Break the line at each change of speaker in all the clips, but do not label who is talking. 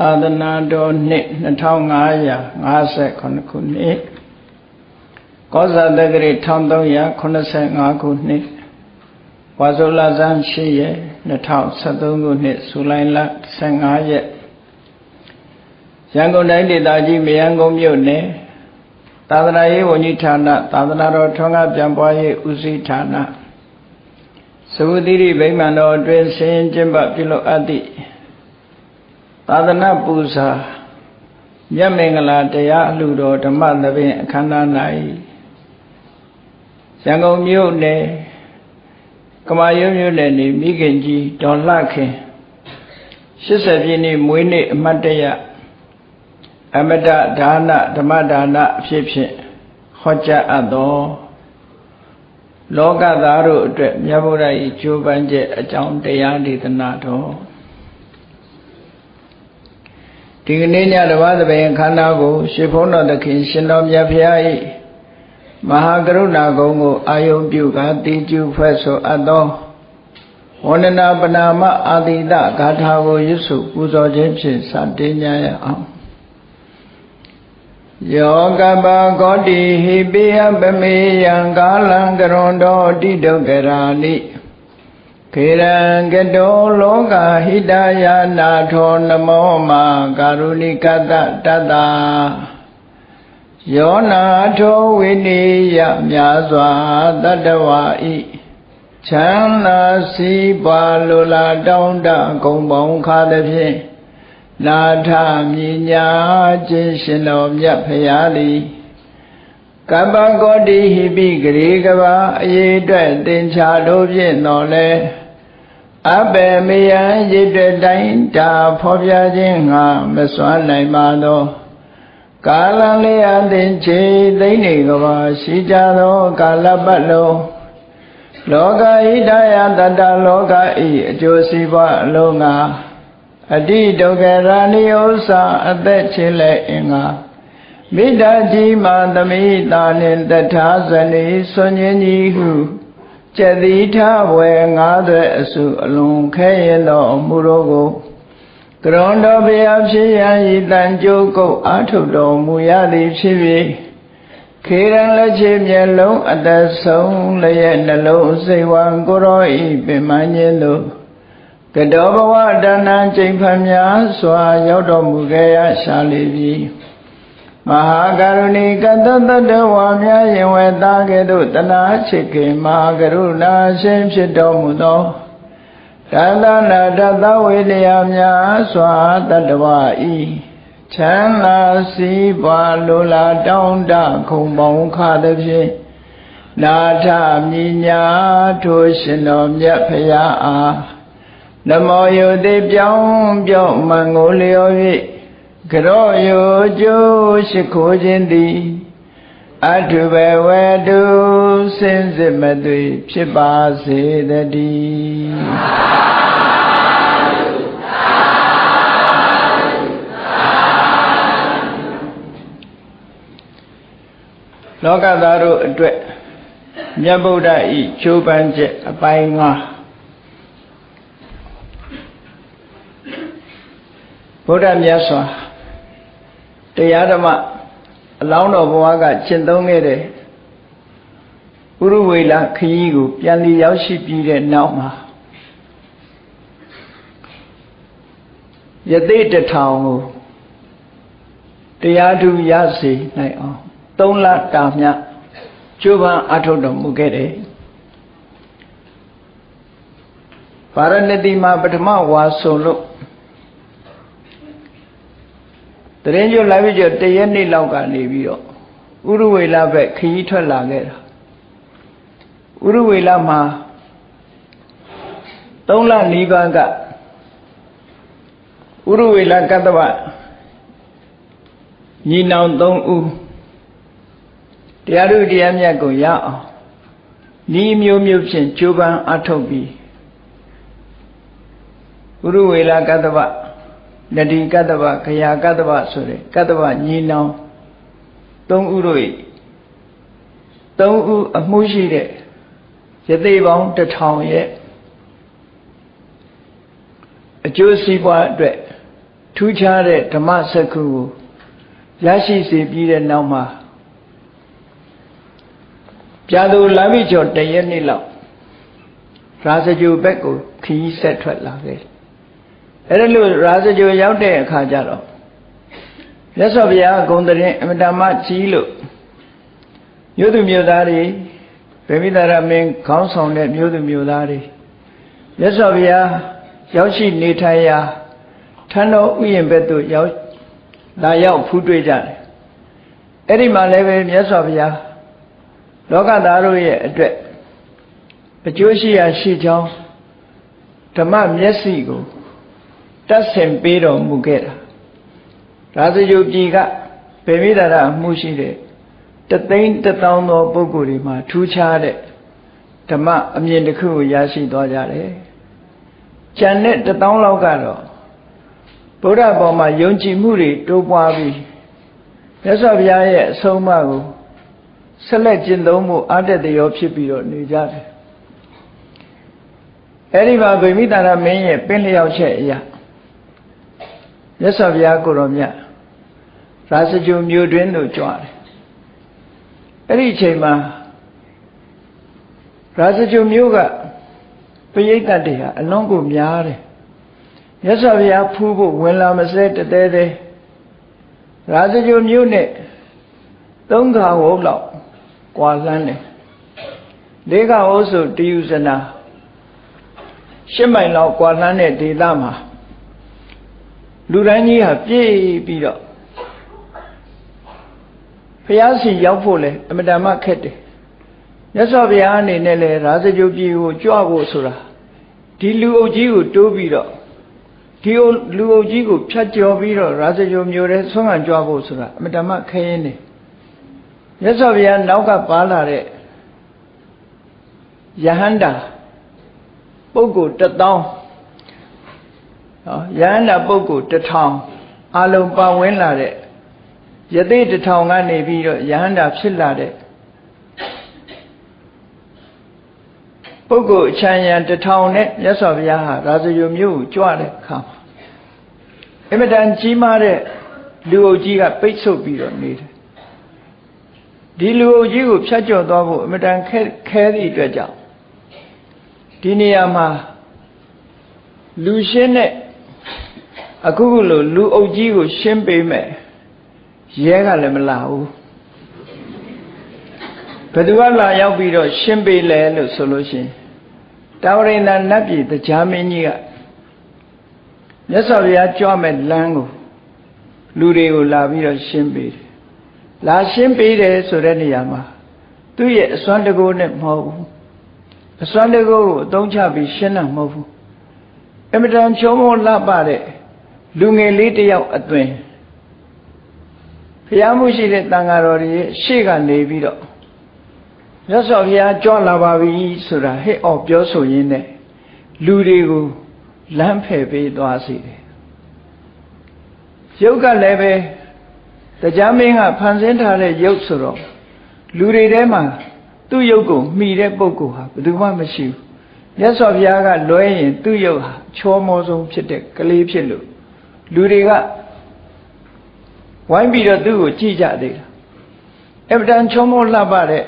အာသနာတော်နှစ်2558ခုနှစ်ကောဇာတက္ကရာ1385ခုနှစ်ဝါဆိုလဇန်8ရက်2073ခုနှစ်ဇူလိုင်လ15ရက်ရန်ကုန်တိုင်းဒေသကြီးမယန်းကုန်းမြို့နယ်သာသနာရေးဝန်ကြီးဌာနသာသနာတော်ထွန်းကားပြန်ပွားရေးဦးစီးဌာနသဝတိရိဗိမာန်တော်အတွင်းဆင်းကျင်းပပြုလုပ်အပ်သည့် သာသနာပူဇာမြတ်မင်္ဂလာတရားအလှတော်ဓမ္မသဘင်အခမ်းအနား၌ရန်ကုန်မြို့နယ်ကမာရွတ်မြို့နယ်နေမိခင်ကြီးဒေါ်လှခင်80ပြည့်နေ့မွေးနေ့အမတ်တရအမတဒါနဓမ္မဒါနအဖြစ်ဖြင့်ဟောကြားအပ်သောလောကသားတို့အတွက်မြတ်ဗုဒ္ဓ၏ကြိုးပမ်းချက်အကြောင်းတရားဒေသနာတော် ဒီကနေ့ညတပါးသဘင်ခန္ဓာကိုရှင်ဘုန်းတော်သခင်ရှင်တော်မြတ်ဖရာ၏မဟာကရုဏာကုံကိုအာယုံပြုကာတိကျုဖွဲ့ဆိုအပ်သောဝန္ဒနာပနာမအာတိတဂါထာကိုရွတ်ဆိုပူဇော်ခြင်းဖြင့်စတင်ကြရအောင်ယောကပကောတိဟိပိယပမေယံကာလံကရွန်တော်တိဒုက္ခရာနိ ခေရံကတောလောကဟိတယာနာထောနမောမာကာရုဏိကတတတ္တာယောနာထောဝိနိယမြာစွာတတ္တဝါဤချမ်းသာစီးပွားလိုလားတောင်းတဂုံပေါင်းခါသည်ဖြင့်နာထမြညာခြင်းရှင်တော်မြတ်ဖရာသည်ကပ္ပကောတိဟိပိဂရေကဘာအရေးအတွက်သင်္ချာတို့ဖြင့်တော်လဲ အဘေမယံရည်တဲ့တိုင်းတာဖော်ပြခြင်းငါမစွမ်းနိုင်ပါသောကာလလေးအသင်ချေသိမ့်နေကဘာရှိကြသောကာလပတ်လုံးလောကဣဒယတတလောကဤအကျိုးစီးပွားအလုံးငါအတိဒုက္ခရာနိဥ္စာအသက်ချင်းလဲအင်္ဂါမိဒ္ဓကြီးမာသမိတာနှင့်တထာဇနီဆွန်ញကြီးဟု ကျက်တိထဝယ်ငါးသွဲအစုအလုံးခဲရင်သောမူရောကိုကရွန်တော်ဘုရားဖြစ်ရန်ဤတန်ကြိုးကုတ်အာထုတ်တော်မူရသည်ဖြစ်၍ခေရန်လက်ချေမျက်လုံးအသက်ဆုံးလျက်နှလုံးစိတ်ဝံကိုရောဤပင်မခြင်းတို့ကတောဘဝတဏ္ဏချိန်ဖန်များစွာရောက်တော်မူခဲ့ရရှာလိပြီ မဟာကရုဏီကတတတဝါများယင်ဝဲသားကဲ့သို့တနာချစ်ခင်မဟာကရုဏာရှင်ဖြစ်တော်မူသောတသနာတသဝေလျာများစွာတတဝဤချမ်းသာစီးပွားလိုလားတောင်းတခုံပေါင်းခါသည်ဖြင့်နာထမြညာထိုရှင်တော်မြတ်ဖရာအားနမောယုတိပြောင်းပြောင်းမံကိုလျော်၍ ကရောယုကျိုးရှိခိုးခြင်းသည်အထုဘဝတုစင်စစ်မသွေဖြစ်ပါစေတည်းလောကသားတို့အတွက်မြတ်ဗုဒ္ဓဤချိုးပန်းချက်အပိုင်း၅ဗုဒ္ဓမြတ်စွာ တရားဓမ္မအလောင်းတော်ဘဝကကျင့်သုံးခဲ့တဲ့ဥရဝေလခရီးကိုပြန်လည်ရောက်ရှိပြီးတဲ့နောက်မှာယသိတထောင်ကိုတရားသူရစေနိုင်အောင်3လတာမြကျိုးပန်းအထုတ်တော်မူခဲ့တယ်ဗာရဏသီမှာပထမဝါဆုံလို့ တရင်ကျွလာပြီးကျတရက်နေ့လောက်ကနေပြီးတော့ဥရဝေလဘက်ခရီးထွက်လာခဲ့တာဥရဝေလမှာ3လနီးပါးကဥရဝေလကတ္တဗညီနောင်3ဦးတရားတို့တရားမြတ်ကိုရအောင်ဤမျိုးမျိုးဖြင့်ကြိုးပမ်းအထောက်ပြီးဥရဝေလကတ္တဗ နတိကတ္တဗခရာကတ္တဗဆိုတဲ့ကတ္တဗညီနောင်သုံးဦးတို့၏သုံးဦးအမှုရှိတဲ့ယသိပေါင်းတစ်ထောင်ရဲ့အကျိုးစီးပွားအတွက်ထူူးခြားတဲ့ဓမ္မစက္ခုကိုရရှိစေပြီးတဲ့နောက်မှာပြာသူလာပြီကျော်တရက်နေ့လောက်ရာဇဂျိုဘက်ကိုခီးဆက်ထွက်လာခဲ့ အဲ့ဒါလို့ရာဇဂျိုရောက်တဲ့အခါကျတော့မြတ်စွာဘုရားဂုံတရင်အမတမကြီးလို့မြို့သူမြို့သားတွေဗေမိတာရမင်းခေါင်းဆောင်တဲ့မြို့သူမြို့သားတွေမြတ်စွာဘုရားရောက်ရှိနေထိုင်ရာထန်းတော်ဥယျာဉ်ဘက်သို့ရောက်လာရောက်ဖူးတွေ့ကြတယ်အဲ့ဒီမှာလည်းပဲမြတ်စွာဘုရားလောကသားတို့ရဲ့အတွက်အကျိုးရှိရာရှိကြောင်းဓမ္မမျက်စိကို တတ်ဆင်ပေးတော်မူခဲ့တာဒါစကြုပြည်ကဗေမိတာရမှုရှိတဲ့တသိန်းတသောင်းသောပုဂ္ဂိုလ်တွေမှာထူးခြားတဲ့ဓမ္မအမြင်တစ်ခုကိုရရှိသွားကြတယ်။ကျန်တဲ့တသောင်းလောက်ကတော့ဗုဒ္ဓဘောမှာယုံကြည်မှုတွေတိုးပွားပြီးမြတ်စွာဘုရားရဲ့အဆုံးအမကိုဆက်လက်ကျင့်သုံးမှုအတ္တတရောဖြစ်ပြီးတော့နေကြတယ်။အဲဒီမှာဗိမိတာရမင်းရဲ့ပင်လျောက်ချက်အရာ မြတ်စွာဘုရားကိုတော်မြတ်ရာဇဂျုံမြို့တွင်သို့ကြွတယ်အဲ့ဒီအချိန်မှာရာဇဂျုံမြို့ကပရိသတ်တွေဟာအလွန်ကိုများတယ်မြတ်စွာဘုရားဖူးဖို့ဝင်လာမစဲတသေးသေးရာဇဂျုံမြို့နဲ့သုံးခါဝုတ်လောက်ကွာလန်းတယ်လေးခါဝုတ်ဆိုတယူဇနာရှစ်မိုင်လောက်ကွာလန်းတဲ့ဒေသမှာ လူတိုင်းကြီးဟာပြည့်ပြီးတော့ဘုရားစီရောက်ဖို့လဲအမတန်မှခက်တယ်မြတ်စွာဘုရားအနေနဲ့လဲရာဇဂုပြည်ကိုကြွဖို့ဆိုတာဒီလူအုပ်ကြီးကိုတိုးပြီးတော့ဒီလူအုပ်ကြီးကိုဖြတ်ကျော်ပြီးတော့ရာဇဂုမျိုးတဲ့ဆွမ်းခံကြွဖို့ဆိုတာအမတန်မှခရင်နေမြတ်စွာဘုရားနောက်ကပါလာတဲ့ယဟန္တာပုဂ္ဂိုလ်တစ်သောင်း နော်ယဟန္တာပုဂ္ဂိုလ်တစ်ထောင်အလုံးပါဝင်လာတဲ့ယသိတထောင်ကနေပြီးတော့ယဟန္တာဖြစ်လာတဲ့ပုဂ္ဂိုလ်အချမ်းရံတထောင်နဲ့မြတ်စွာဘုရားဟာရာဇယုမြို့ကိုကြွတဲ့အခါမှာအမတန်ကြီးမားတဲ့လူအုပ်ကြီးကပိတ်ဆို့ပြီးတော့နေတယ်ဒီလူအုပ်ကြီးကိုဖြတ်ကျော်သွားဖို့အမတန်ခဲခဲသည့်အတွက်ကြောင့်ဒီနေရာမှာလူရှင်းတဲ့ အခုခုလိုလူအုပ်ကြီးကို ရှင်းပေးမယ်ရဲကလည်းမလာဘူးဘယ်သူကလာရောက်ပြီးတော့ရှင်းပေးလဲလို့ဆိုလို့ရှိရင်တာဝရိန္ဒနတ်ပြည်တရားမင်းကြီးကမြတ်စွာဘုရားကြွမဲ့လမ်းကိုလူတွေကိုလာပြီးတော့ရှင်းပေးတယ်လာရှင်းပေးတယ်ဆိုတဲ့နေရာမှာသူ့ရဲ့အစွမ်းတကိုးနဲ့မဟုတ်ဘူးအစွမ်းတကိုးကိုအသုံးချပြီးရှင်းတာမဟုတ်ဘူးအမတန်ချုံမောလှပတဲ့ လူငယ်လေးတယောက်အသွင်ဘုရားမှုရှိတဲ့တန်ဃာတော်တွေရှေ့ကနေပြီးတော့မြတ်စွာဘုရားကြွလာပါပြီဆိုတာဟဲ့အော်ပြောဆိုရင်းနဲ့လူတွေကိုလမ်းဖယ်ပေးသွားစေတယ်ရုပ်ကလည်းပဲတရားမင်းကဖန်ဆင်းထားတဲ့ရုပ်ဆိုတော့လူတွေထဲမှာသူ့ရုပ်ကိုမှီတဲ့ပုဂ္ဂိုလ်ဟာဘယ်သူမှမရှိဘူးမြတ်စွာဘုရားကလွဲရင်သူ့ရုပ်ဟာချောမောဆုံးဖြစ်တဲ့ကလေးဖြစ်လို့ လူတွေကဝိုင်းပြီးတော့သူ့ကိုကြည့်ကြသေးတာအမတန်ချုံမောလှပတဲ့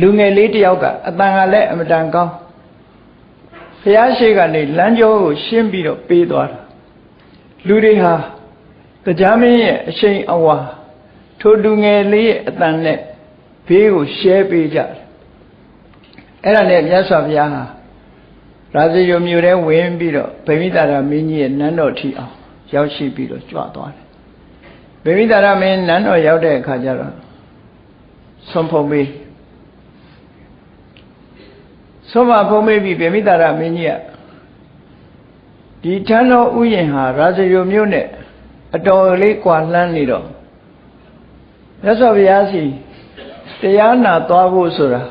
လူငယ်လေးတယောက်ကအတန်ကလည်းအမတန်ကောင်းဘုရားရှိခိုးကနေလမ်းကျောကိုရှင်းပြီးတော့ပေးသွားတာလူတွေဟာတရားမင်းရဲ့အရှိန်အဝါထိုလူငယ်လေးရဲ့အတန်နဲ့ဘေးကိုရှဲပေးကြတယ်အဲ့ဒါနဲ့မြတ်စွာဘုရားဟာ ရာဇယုံမြို့ထဲဝင်ပြီးတော့ဗိမိတာရမင်းကြီးရဲ့နန်းတော်ထီအောင်ရောက်ရှိပြီးတော့ကြွသွားတယ်ဗိမိတာရမင်းနန်းတော်ရောက်တဲ့အခါကျတော့ဆွန်ဖုံမေးဆွန်မဖုံမေးပြီးဗိမိတာရမင်းကြီးကဒီထန်းတော်ဥယျင်ဟာရာဇယုံမြို့နဲ့အတော်လေးကွာလှမ်းနေတော့မြတ်စွာဘုရားစီတရားနာသွားဖို့ဆိုတာ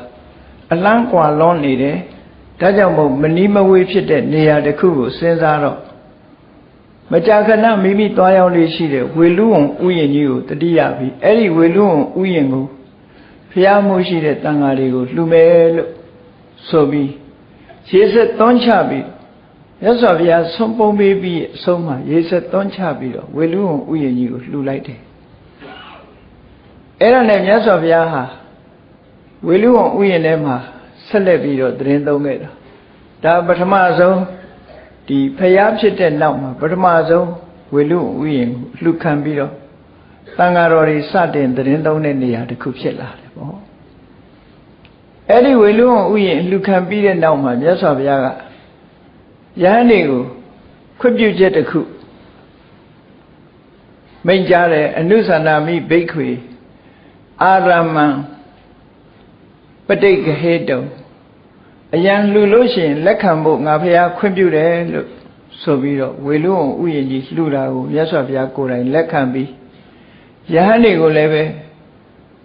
အလန်းကွာလွန်နေတယ် ဒါကြောင့်မို့မနီးမဝေးဖြစ်တဲ့နေရာတစ်ခုကိုစဉ်းစားတော့မကြာခဏမိမိသွားရောက်လေးရှိတဲ့ဝေလူဝံဥယျာဉ်ကြီးကိုတတိယပြီးအဲ့ဒီဝေလူဝံဥယျာဉ်ကိုဖျားမှုရှိတဲ့တန်ဃာတွေကိုလှူမယ်လို့ဆိုပြီးရှေးဆက်သွန်းချပြီးမြတ်စွာဘုရားဆုံးပုံပေးပြီးအဆုံးမှာရေဆက်သွန်းချပြီးတော့ဝေလူဝန်ဥယျာဉ်ကြီးကိုလှူလိုက်တယ်အဲ့ဒါနဲ့မြတ်စွာဘုရားဟာဝေလူဝန်ဥယျာဉ်ထဲမှာ ဆက်လက်ပြီးတော့သတင်းသုံးခဲ့တာဒါပထမဆုံးဒီဖျားဖြစ်တဲ့နောက်မှာပထမဆုံးဝေလူဝန်ဥယျာဉ်ကိုလှူခံပြီးတော့တန်ဃာတော်တွေစတင်သတင်းသုံးတဲ့နေရာတစ်ခုဖြစ်လာတယ်ပေါ့အဲ့ဒီဝေလူဝန်ဥယျာဉ်လှူခံပြီးတဲ့နောက်မှာမြတ်စွာဘုရားကယဟန်တွေကိုခွင့်ပြုချက်တစ်ခုမိန့်ကြားတယ်အနုသန္တာမိဘိက္ခွေအာရမံ ပဋိကဟေတုံအယံလှူလို့ရှိရင်လက်ခံဖို့ငါဖះခွင့်ပြုတယ်လို့ဆိုပြီးတော့ဝေလူအောင်ဥယျာဉ်ကြီးလှူတာကိုမြတ်စွာဘုရားကိုယ်တိုင်လက်ခံပြီးယဟန်တွေကိုလည်းပဲ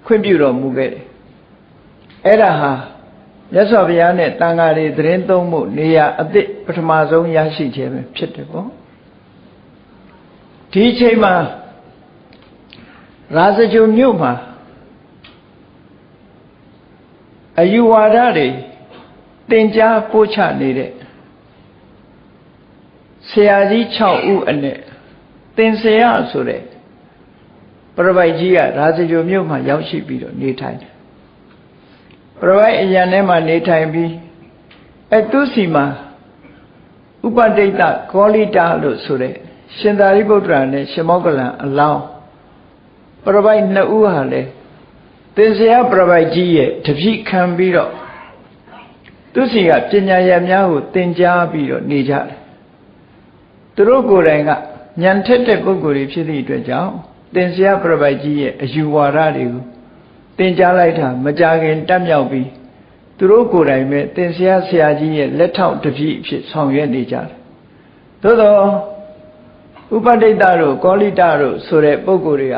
ခွင့်ပြုတော်မူခဲ့တယ်အဲ့ဒါဟာမြတ်စွာဘုရားနဲ့တန်ဃာတွေသတင်းသုံးဖို့နေရာအသစ်ပထမဆုံးရရှိခြင်းပဲဖြစ်တယ်ပေါ့ဒီအချိန်မှာရာဇဂုံမြို့မှာ အယူဝါဒတွေတင်ကြားပို့ချနေတဲ့ဆရာကြီး6ဦးအနဲ့သင်ဆရာဆိုတဲ့ပြပိုက်ကြီးကရာဇဂုံမြို့မှာရောက်ရှိပြီးတော့နေထိုင်တယ်ပရဝိုက်အရန်ထဲမှာနေထိုင်ပြီးအဲသူစီမှာဥပဒိတကောလိတာလို့ဆိုတဲ့ရှင်သာရိပုတ္တရာနဲ့ရှင်မောကလံအလောင်းပရဝိုက်နှစ်ဦးဟာလေ သင်္ဆရာပရဝိုက်ကြီးရဲ့တပိခံပြီးတော့သူစီကပညာရများကိုသင်ကြားပြီးတော့နေကြတယ်သူတို့ကိုယ်တိုင်ကညံထက်တဲ့ပုဂ္ဂိုလ်တွေဖြစ်သည့်အတွက်ကြောင့်သင်္ဆရာပရဝိုက်ကြီးရဲ့အယူဝါဒတွေကိုတင်ကြားလိုက်တာမကြခင်တက်မြောက်ပြီးသူတို့ကိုယ်တိုင်ပဲတင်ဆရာဆရာကြီးရဲ့လက်ထောက်တပည့်အဖြစ်ဆောင်ရွက်နေကြတယ်။သို့သောဥပဒိတတို့ကောလိတတို့ဆိုတဲ့ပုဂ္ဂိုလ်တွေက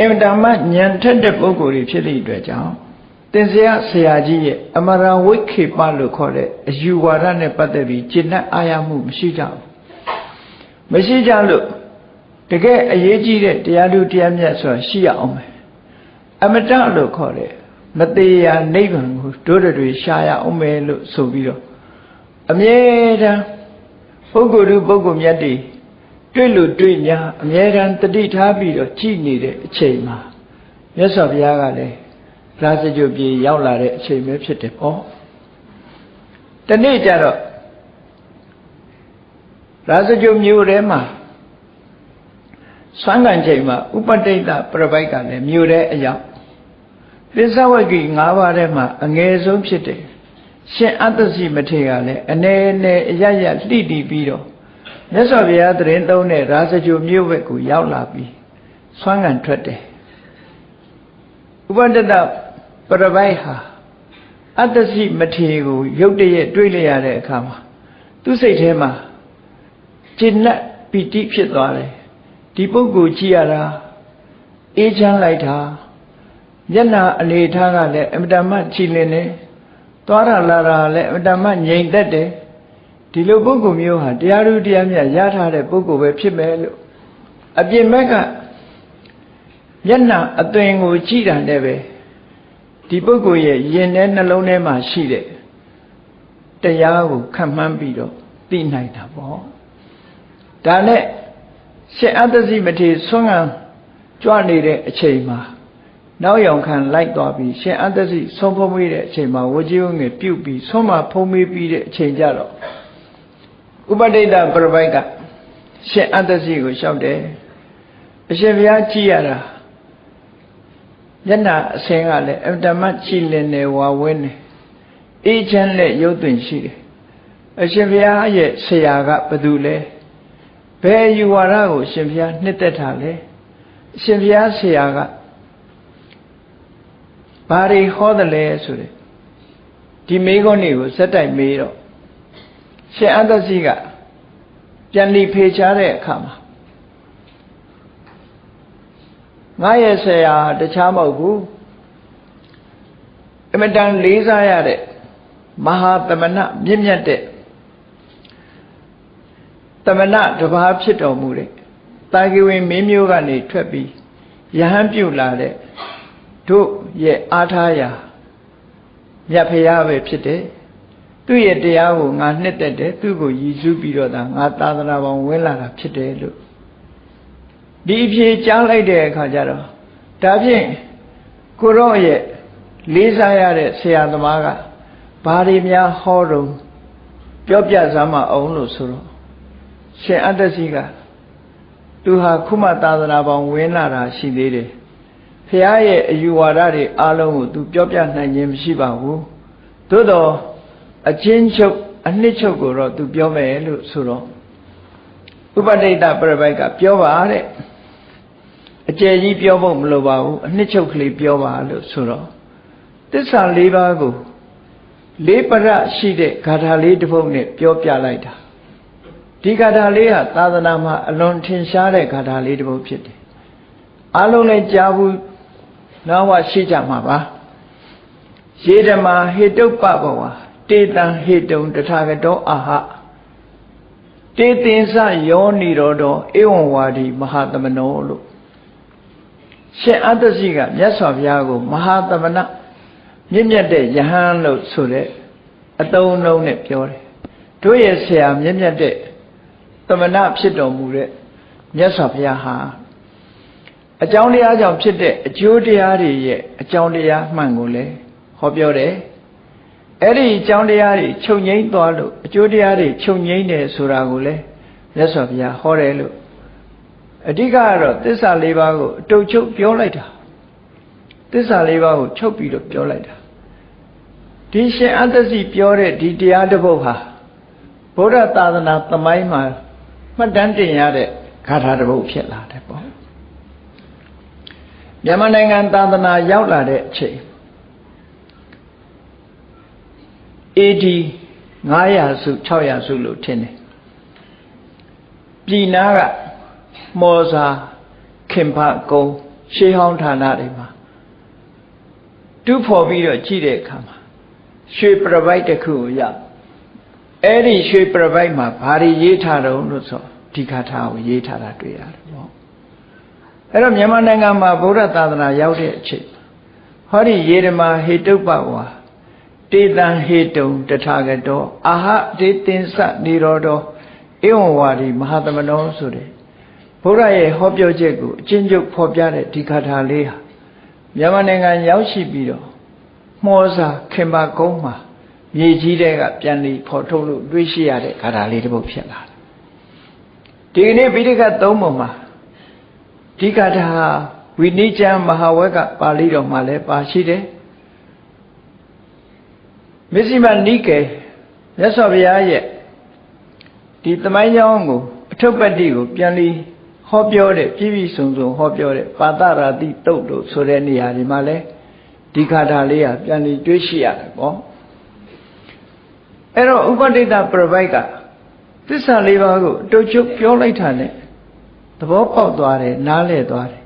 အင်တမညံထက်တဲ့ပုဂ္ဂိုလ်တွေဖြစ်သည့်အတွက်ကြောင့်တင်ဆရာဆရာကြီးရဲ့အမရဝိခေပလို့ခေါ်တဲ့အယူဝါဒနဲ့ပတ်သက်ပြီးကျင့်တဲ့အာရမှုမရှိကြဘူး။မရှိကြလို့တကယ်အရေးကြီးတဲ့တရားသူတရားမြတ်ဆိုတာရှိရအောင်မယ်အမတလို့ခေါ်တယ်မသေးရာနိဗ္ဗာန်ကိုတို့တွေရှားရအောင်မယ်လို့ဆိုပြီးတော့အမြဲတမ်းပုဂ္ဂိုလ်သူပုဂ္ဂိုလ်မြတ်တွေ တွေ့လို့တွေ့ညာအမြဲတမ်းတတိထားပြီးတော့ကြည်နေတဲ့အချိန်မှာမြတ်စွာဘုရားကလည်းရာဇဂုပြေရောက်လာတဲ့အချိန်ပဲဖြစ်တယ်ပေါ့တနေ့ကျတော့ရာဇဂုမြို့ထဲမှာဆွမ်းကန်ချိန်မှာဥပတိတ်တပြပိုက်ကလည်းမြို့ထဲအရောက်ပစ္စဝဂိ၅ပါးထဲမှာအငယ်ဆုံးဖြစ်တယ်ရှင်အတ္တစီမထေရကလည်းအနေနဲ့အရရလှိတီးပြီးတော့ မြတ်စွာဘုရားတရင်သုံးတဲ့ရာဇဂုမြို့ဘက်ကိုရောက်လာပြီးဆွမ်းကန်ထွက်တယ်ဥပတတပရပိုက်ဟာအတ္တစီမထေကိုရုတ်တရက်တွေးလိုက်ရတဲ့အခါမှာသူ့စိတ်ထဲမှာကျဉ်တ်ပီတိဖြစ်သွားတယ်ဒီပုဂ္ဂိုလ်ကြည့်ရတာအေးချမ်းလိုက်တာမျက်နာအနေထားကလည်းအမတမချီလင်နေသွားရလာတာလည်းအမတမငြိမ်သက်တယ် ဒီလိုပုဂ္ဂိုလ်မျိုးဟာတရားဓုတရားမြတ်ရထားတဲ့ပုဂ္ဂိုလ်ပဲဖြစ်မယ်လို့အပြင်ဘက်ကမျက်နာအသွင်ကိုကြည့်တာနဲ့ပဲဒီပုဂ္ဂိုလ်ရဲ့ရင်ထဲနှလုံးထဲမှာရှိတဲ့တရားကိုခံမှန်းပြီးတော့သိနိုင်တာပေါ့ဒါနဲ့ရှင်အတ္တစီမထေဆွမ်းခံကြွနေတဲ့အချိန်မှာနောက်ယောင်ခံလိုက်သွားပြီးရှင်အတ္တစီဆုံးဖုံးမိတဲ့အချိန်မှာဝကြီးဝငယ်ပြုတ်ပြီးဆုံးမဖုံးမိပြီးတဲ့အချိန်ကြတော့ ဥပဒိတပရပိုက်ကရှင်အတ္တစီကိုလျှောက်တယ်အရှင်ဘုရားကြည်ရတာမျက်နှာအစင်ကလည်းအတ္တမကြည်လင်နေဝါဝင်းနေအေးချမ်းလက်ရုပ်သွင်းရှိတယ်အရှင်ဘုရားရဲ့ဆရာကဘယ်သူလဲဘယ်ယူဝါဒကိုရှင်ဘုရားနှစ်သက်တာလဲရှင်ဘုရားဆရာကဘာတွေဟောတယ်လဲဆိုတဲ့ဒီမေးခွန်းတွေကိုစက်တိုက်မေးတော့ ရှင်အတ္တစီကပြန်လီဖေချတဲ့အခါမှာငါရဲ့ဆရာတခြားမဟုတ်ဘူးအမတန်လေးစားရတဲ့မဟာသမဏမြင့်မြတ်တဲ့သမဏတပါးဖြစ်တော်မူတဲ့တာဂိဝင်မင်းမျိုးကနေထွက်ပြီးယဟန်ပြုတ်လာတဲ့တို့ရဲ့အားထားရာမြတ်ဖရာပဲဖြစ်တယ် သူ့ရဲ့တရားကိုငါနှစ်သက်တယ်သူ့ကိုရည်စူးပြီးတော့ဒါငါသာသနာပေါင်းဝင်လာတာဖြစ်တယ်လို့ဒီအဖြေကြားလိုက်တဲ့အခါကျတော့ဒါဖြင့်ကိုရော့ရဲ့လေးစားရတဲ့ဆရာသမားကဘာတွေများဟောတော့ပြောပြစမ်းမအောင်လို့ဆိုတော့ရှင်အတ္တစီကသူဟာခုမှသာသနာပေါင်းဝင်လာတာရှိသေးတယ်ဖះရဲ့အယူဝါဒတွေအားလုံးကိုသူပြောပြနိုင်ခြင်းမရှိပါဘူးသို့တော့ အချင်းချုပ်အနှစ်ချုပ်ကိုတော့သူပြောမယ်လို့ဆိုတော့ဥပဒိတပြပိုက်ကပြောပါတဲ့အကျယ်ကြီးပြောဖို့မလိုပါဘူးအနှစ်ချုပ်ကလေးပြောပါလို့ဆိုတော့သစ္စာ၄ပါးကိုလေးပရရှိတဲ့ဂါထာလေးတစ်ပုဒ်နဲ့ပြောပြလိုက်တာဒီဂါထာလေးဟာသာသနာမှာအလွန်ထင်ရှားတဲ့ဂါထာလေးတစ်ပုဒ်ဖြစ်တယ်အလုံးလည်းကြားဘူးနောက်ဝရှိကြမှာပါရေဓမာဟေတုပ္ပဘဝ တေတံဟေတုံတထာဂတောအာဟတေသင်္စယောနိရောဓဧဝံဝါဒီမဟာသမနောလို့ရှင်အတ္တစီကမြတ်စွာဘုရားကိုမဟာသမဏမြင့်မြတ်တဲ့ယဟန်လို့ဆိုတဲ့အတုံးလုံးနဲ့ပြောတယ်တို့ရဲ့ဆရာမြင့်မြတ်တဲ့သမဏဖြစ်တော်မူတဲ့မြတ်စွာဘုရားဟာအကြောင်းတရားကြောင့်ဖြစ်တဲ့အကျိုးတရားတွေရဲ့အကြောင်းတရားမှန်ကိုလည်းဟောပြောတယ် အဲ့ဒီအကြောင်းတရားတွေချုပ်ငိမ့်သွားလို့အကျိုးတရားတွေချုပ်ငိမ့်တယ်ဆိုတာကိုလည်းမြတ်စွာဘုရားဟောတယ်လို့အဓိကကတော့သစ္စာလေးပါးကိုအတုပ်ချုပ်ပြောလိုက်တာသစ္စာလေးပါးကိုချုပ်ပြီးတော့ပြောလိုက်တာဒီရှင်အတ္တစီပြောတဲ့ဒီတရားတစ်ပုဒ်ဟာဗုဒ္ဓသာသနာသမိုင်းမှာမှတ်တမ်းတင်ရတဲ့ဂါထာတစ်ပုဒ်ဖြစ်လာတယ်ပေါ့မြန်မာနိုင်ငံသာသနာရောက်လာတဲ့အချိန် AD 900စု600စုလို့ထင်တယ်ပြည်နာကမော်စာခင်ဖကုံရှေးဟောင်းဌာနတွေမှာတူးဖော်ပြီးတော့ကြည့်တဲ့အခါမှာရွှေပြပိုက်တစ်ခုကိုရအဲ့ဒီရွှေပြပိုက်မှာဘာတွေရေးထားတော့လို့ဆိုဒီခါထားကိုရေးထားတာတွေ့ရတယ်ပေါ့အဲ့တော့မြန်မာနိုင်ငံမှာဗုဒ္ဓသာသနာရောက်တဲ့အချိန်ဟောဒီယေရမဟေတုပ္ပဝါ တေတံဟေတုံတထာဂတောအာဟတေတင်္စနိရောဓဧဝံဝါဒီမဟာသမနောဆိုတဲ့ဘုရားရဲ့ဟောပြောချက်ကိုအချင်းချုပ်ဖော်ပြတဲ့ဒီခါထာလေးဟာမြန်မာနိုင်ငံရောက်ရှိပြီးတော့မှောစာခင်ပါကုန်းမှာမြေကြီးတဲ့ကပြန်ပြီးဖော်ထုတ်လို့တွေးရှိရတဲ့ခါထာလေးတစ်ပုဒ်ဖြစ်လာတယ်ဒီကနေ့ဗိဓကသုံးပုံမှာဒီကထာဝိနိကျမ်းမဟာဝက်ကပါဠိတော်မှာလည်းပါရှိတယ် မစ္စည်းမနိကေမြတ်စွာဘုရားရဲ့ဒီသမိုင်းကြောင်းကိုအထုပ်ပတ္တိကိုပြန်ပြီးဟောပြောတဲ့ပြည့်ပြည့်စုံစုံဟောပြောတဲ့ပါတရာတိတုတ်တို့ဆိုတဲ့နေရာဒီမှာလဲဒီခါထာလေးကပြန်ပြီးတွေးရှိရတယ်ပေါ့အဲ့တော့ဥပဒိတပြပိုက်ကသစ္စာလေးပါးကိုအတုချုပ်ပြောလိုက်တာနဲ့သဘောပေါက်သွားတယ်နားလည်သွားတယ်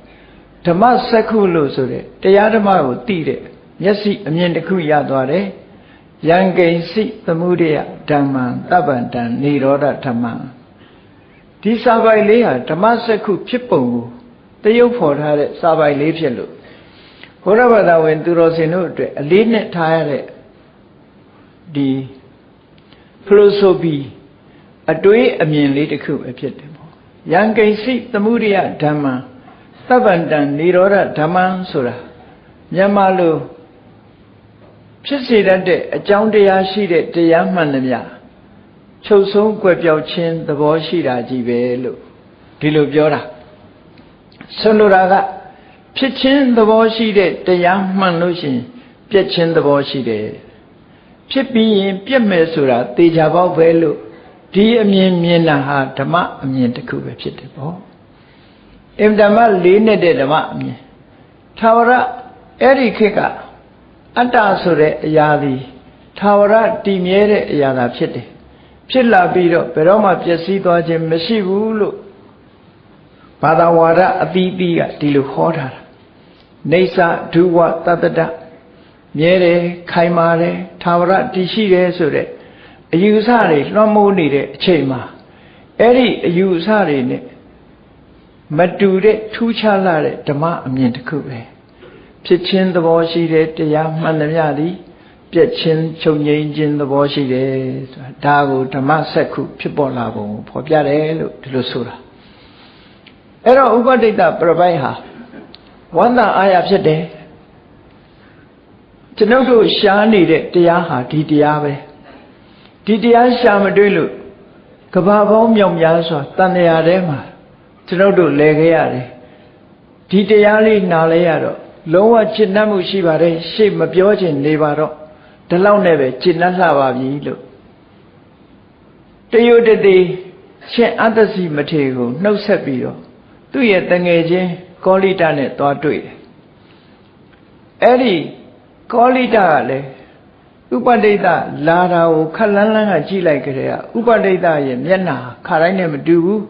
ဓမ္မစက္ခုလို့ဆိုတဲ့တရားဓမ္မကိုသိတဲ့မျက်စိအမြင်တစ်ခုရသွားတယ် ယံကိဉ္စိသမုဒယဓမ္မံတပ္ပန္တံនិရောဓဓမ္မံဒီစာပိုက်လေးဟာဓမ္မစက္ခုဖြစ်ပုံကိုတရုပ်ဖော်ထားတဲ့စာပိုက်လေးဖြစ်လို့ဘုရားဘာသာဝင် သူတော်စင်တို့အတွက်အလေးနဲ့ထားရတဲ့ဒီ philosophy အတွေးအမြင်လေးတစ်ခုပဲဖြစ်တယ်ပေါ့ယံကိဉ္စိသမုဒယဓမ္မံသဗ္ဗန္တံនិရောဓဓမ္မံဆိုတာမြန်မာလို ဖြစ်စေတတ်တဲ့အကြောင်းတရားရှိတဲ့တရားမှန်သမျှချုပ်ဆုံးကွယ်ပြောက်ခြင်းသဘောရှိတာကြီးပဲလို့ဒီလိုပြောတာဆွလိုတာကဖြစ်ခြင်းသဘောရှိတဲ့တရားမှန်လို့ရှိရင်ပြက်ခြင်းသဘောရှိတယ်ဖြစ်ပြီးရင်ပြက်မယ်ဆိုတာသေချာပေါက်ပဲလို့ဒီအမြင်မြင်တာဟာဓမ္မအမြင်တစ်ခုပဲဖြစ်တယ်ပေါ့အင်ဓမ္မလေးနဲ့တဲ့ဓမ္မအမြင်သာဝရအဲ့ဒီခေတ်က အတ္တဆိုတဲ့အရာသည်သာဝရတည်မြဲတဲ့အရာသာဖြစ်တယ်ဖြစ်လာပြီးတော့ဘယ်တော့မှပျက်စီးသွားခြင်းမရှိဘူးလို့ဘာသာဝါဒအသီးသီးကဒီလိုဟောထားတာနေသဒုဝတတ္တမြဲတယ်ခိုင်မာတယ်သာဝရတည်ရှိတယ်ဆိုတဲ့အယူဆတွေလွှမ်းမိုးနေတဲ့အချိန်မှာအဲ့ဒီအယူဆတွေနဲ့မတူတဲ့ထူးခြားလာတဲ့ဓမ္မအမြင်တစ်ခုပဲ ဖြစ်ခြင်းသဘောရှိတဲ့တရားမှန်သမျှသည်ပြက်ချင်းချုပ်ငိမ့်ခြင်းသဘောရှိတယ်ဆိုတာဒါကိုဓမ္မစက္ခုဖြစ်ပေါ်လာပုံကိုဖော်ပြတယ်လို့ဒီလိုဆိုတာအဲ့တော့ဥပဒိတပြပိုက်ဟာဝန္တာအာရဖြစ်တယ်ကျွန်ုပ်တို့ရှားနေတဲ့တရားဟာဒီတရားပဲဒီတရားရှာမတွေ့လို့ကဘာပေါင်းမြောက်များစွာတန်လျာထဲမှာကျွန်ုပ်တို့လဲခဲ့ရတယ်ဒီတရားလေးနားလဲရတော့ လုံးဝจิตနှံ့မှုရှိပါတယ်ရှေ့မပြောချင်နေပါတော့ဒီလောက်နဲ့ပဲจิตနှံ့လှပါပြီလို့တယုတ်တတိရှင်အတ္တစီမထေကိုနှုတ်ဆက်ပြီးတော့သူ့ရဲ့တငယ်ချင်းကောလိတနဲ့သွားတွေ့တယ်အဲ့ဒီကောလိတကလည်းဥပဒိတလာတာကိုခက်လန်းလန်းကကြည့်လိုက်ကြတဲ့ကဥပဒိတရဲ့မျက်နှာခါတိုင်းနဲ့မတူဘူး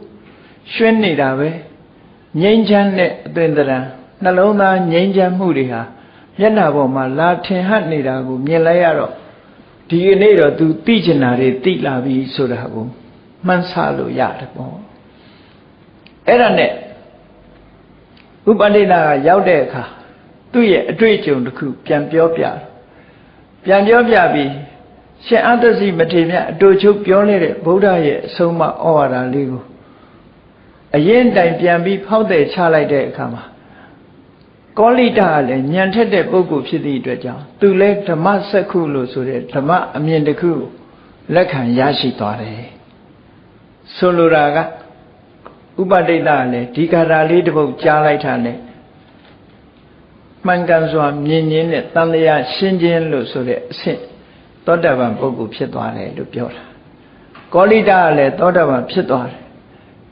ရွှင်းနေတာပဲငြိမ်းချမ်းတဲ့အသွင်သဏ္ဍာန် နှလုံးသားငြိမ်းချမ်းမှုတွေဟာမျက်နှာပေါ်မှာလာထင်ဟပ်နေတာကိုမြင်လိုက်ရတော့ဒီကနေ့တော့ तू သိချင်တာတွေသိလာပြီဆိုတာကိုမှန်းဆလို့ရတယ်ပေါ့အဲ့ဒါနဲ့ဥပဒိတကရောက်တဲ့အခါသူ့ရဲ့အတွေ့အကြုံတစ်ခုပြန်ပြောပြပြန်ပြောပြပြီးရှင်အတ္တစီမထေမြတ်အတူချုပ်ပြောနေတဲ့ဗုဒ္ဓရဲ့အဆုံးအမဩဝါဒလေးကိုအရင်တိုင်ပြန်ပြီးဖောက်တဲ့ချလိုက်တဲ့အခါမှာ ကောလိတကလည်းညံထက်တဲ့ပုဂ္ဂိုလ်ဖြစ်သည့်အတွက်ကြောင့်သူလည်းဓမ္မစက္ခုလို့ဆိုတဲ့ဓမ္မအမြင်တစ်ခုလက်ခံရရှိသွားတယ်ဆိုလိုတာကဥပဒိတကလည်းဒီကာထာလေးတစ်ပုဒ်ကြားလိုက်တာနဲ့မှန်ကန်စွာမြင်ရင်းနဲ့တန်လျာရှင်းခြင်းလို့ဆိုတဲ့အဆင့်သောတာပန်ပုဂ္ဂိုလ်ဖြစ်သွားတယ်လို့ပြောတာကောလိတကလည်းသောတာပန်ဖြစ်သွားတယ်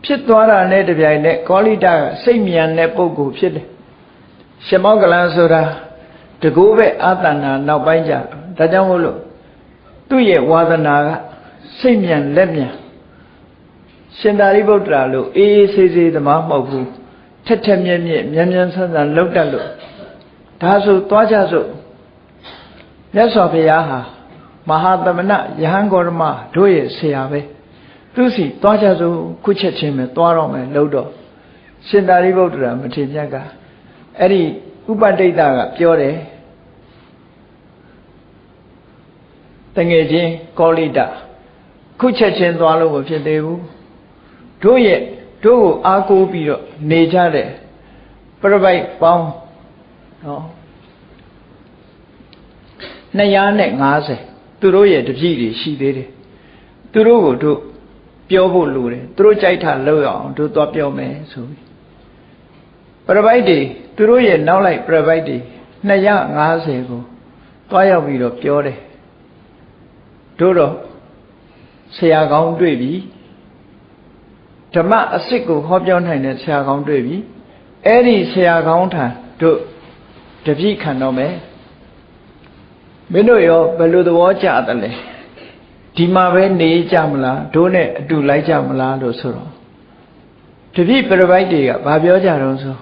ဖြစ်သွားတာနဲ့တပြိုင်နက်ကောလိတကစိတ်မြန်တဲ့ပုဂ္ဂိုလ်ဖြစ်တယ် ရှမောကလန်ဆိုတာတကူပဲအာတဏနောက်ပိုင်းကြဒါကြောင့်မို့လို့သူ့ရဲ့ဝါသနာကစိတ်မြန်လက်မြန်ရှင်သာရိပုတ္တရာလို့အေးအေးဆေးဆေးသမားမဟုတ်ဘူးထက်ထက်မြက်မြက်မြန်မြန်ဆန်းဆန်းလောက်တတ်လို့ဒါဆိုသွားကြစို့မြတ်စွာဘုရားဟာမဟာသမဏယဟန်ဂေါရမတို့ရဲ့ဆရာပဲသူစီသွားကြစို့ခုချက်ချင်းပဲသွားတော့မယ်လို့တော့ရှင်သာရိပုတ္တရာမထေရမြတ်က အဲ့ဒီဥပတိတ်တာကပြောတယ်တငယ်ချင်းကောလိတခုချက်ချင်းသွားလို့မဖြစ်သေးဘူးတို့ရဲ့တို့ကိုအားကိုးပြီးတော့နေကြတဲ့ပြပိုက်ပေါင်းနော်250သူတို့ရဲ့တပြည့်တွေရှိသေးတယ်သူတို့ကိုတို့ပြောဖို့လိုတယ်သူတို့ကြိုက်တာလုပ်အောင်တို့သွားပြောမယ်ဆိုပြီး ပြပိုက်တွေသူတို့ရဲ့နောက်လိုက်ပြပိုက်တွေ250ကိုသွားရောက်ပြီးတော့ပြောတယ်တို့တော့ဆရာကောင်းတွေ့ပြီဓမ္မအစ်စ်ကိုဟောပြောနိုင်တဲ့ဆရာကောင်းတွေ့ပြီအဲ့ဒီဆရာကောင်းထံတို့တပြည့်ခံတော့မယ်မင်းတို့ရောဘယ်လိုသဘောကျတယ်လဲဒီမှာပဲနေကြမလားတို့နဲ့အတူလိုက်ကြမလားလို့ဆိုတော့တပြည့်ပြပိုက်တွေကဘာပြောကြတော့ဆို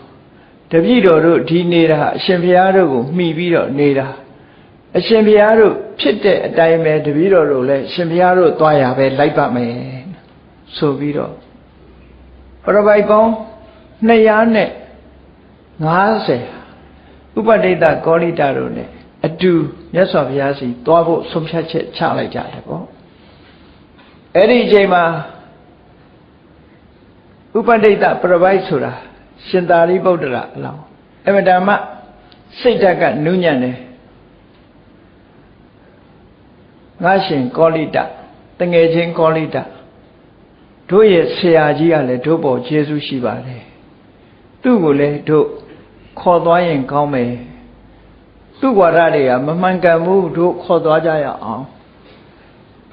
တပြည့်တော်တို့ဒီနေတာအရှင်ဘုရားတို့ကိုမှီပြီးတော့နေတာအရှင်ဘုရားတို့ဖြစ်တဲ့အတိုင်းပဲတပည့်တော်တို့လည်းရှင်ဘုရားတို့သွားရပဲလိုက်ပါမယ်ဆိုပြီးတော့ပရပိုက်ပေါင်း250ဥပဒိတကောလိတတို့ ਨੇ အတူမြတ်စွာဘုရားစီသွားဖို့ဆုံးဖြတ်ချက်ချလိုက်ကြတယ်ပေါ့အဲ့ဒီအချိန်မှာဥပဒိတပရပိုက်ဆိုတာ ရှင်သာရိပုတ္တရာအလောင်းအမတမစိတ်ဓာတ်ကနုညံ့တယ်ငါရှင်ကောလိတတငယ်ချင်းကောလိတတို့ရဲ့ဆရာကြီးကလည်းတို့ပေါ်ကျေးဇူးရှိပါတယ်သူ့ကိုလည်းတို့ခေါ်သွားရင်ကောင်းမယ်သူ့ဝါဒတွေကမမှန်ကန်ဘူးတို့ခေါ်သွားကြရအောင်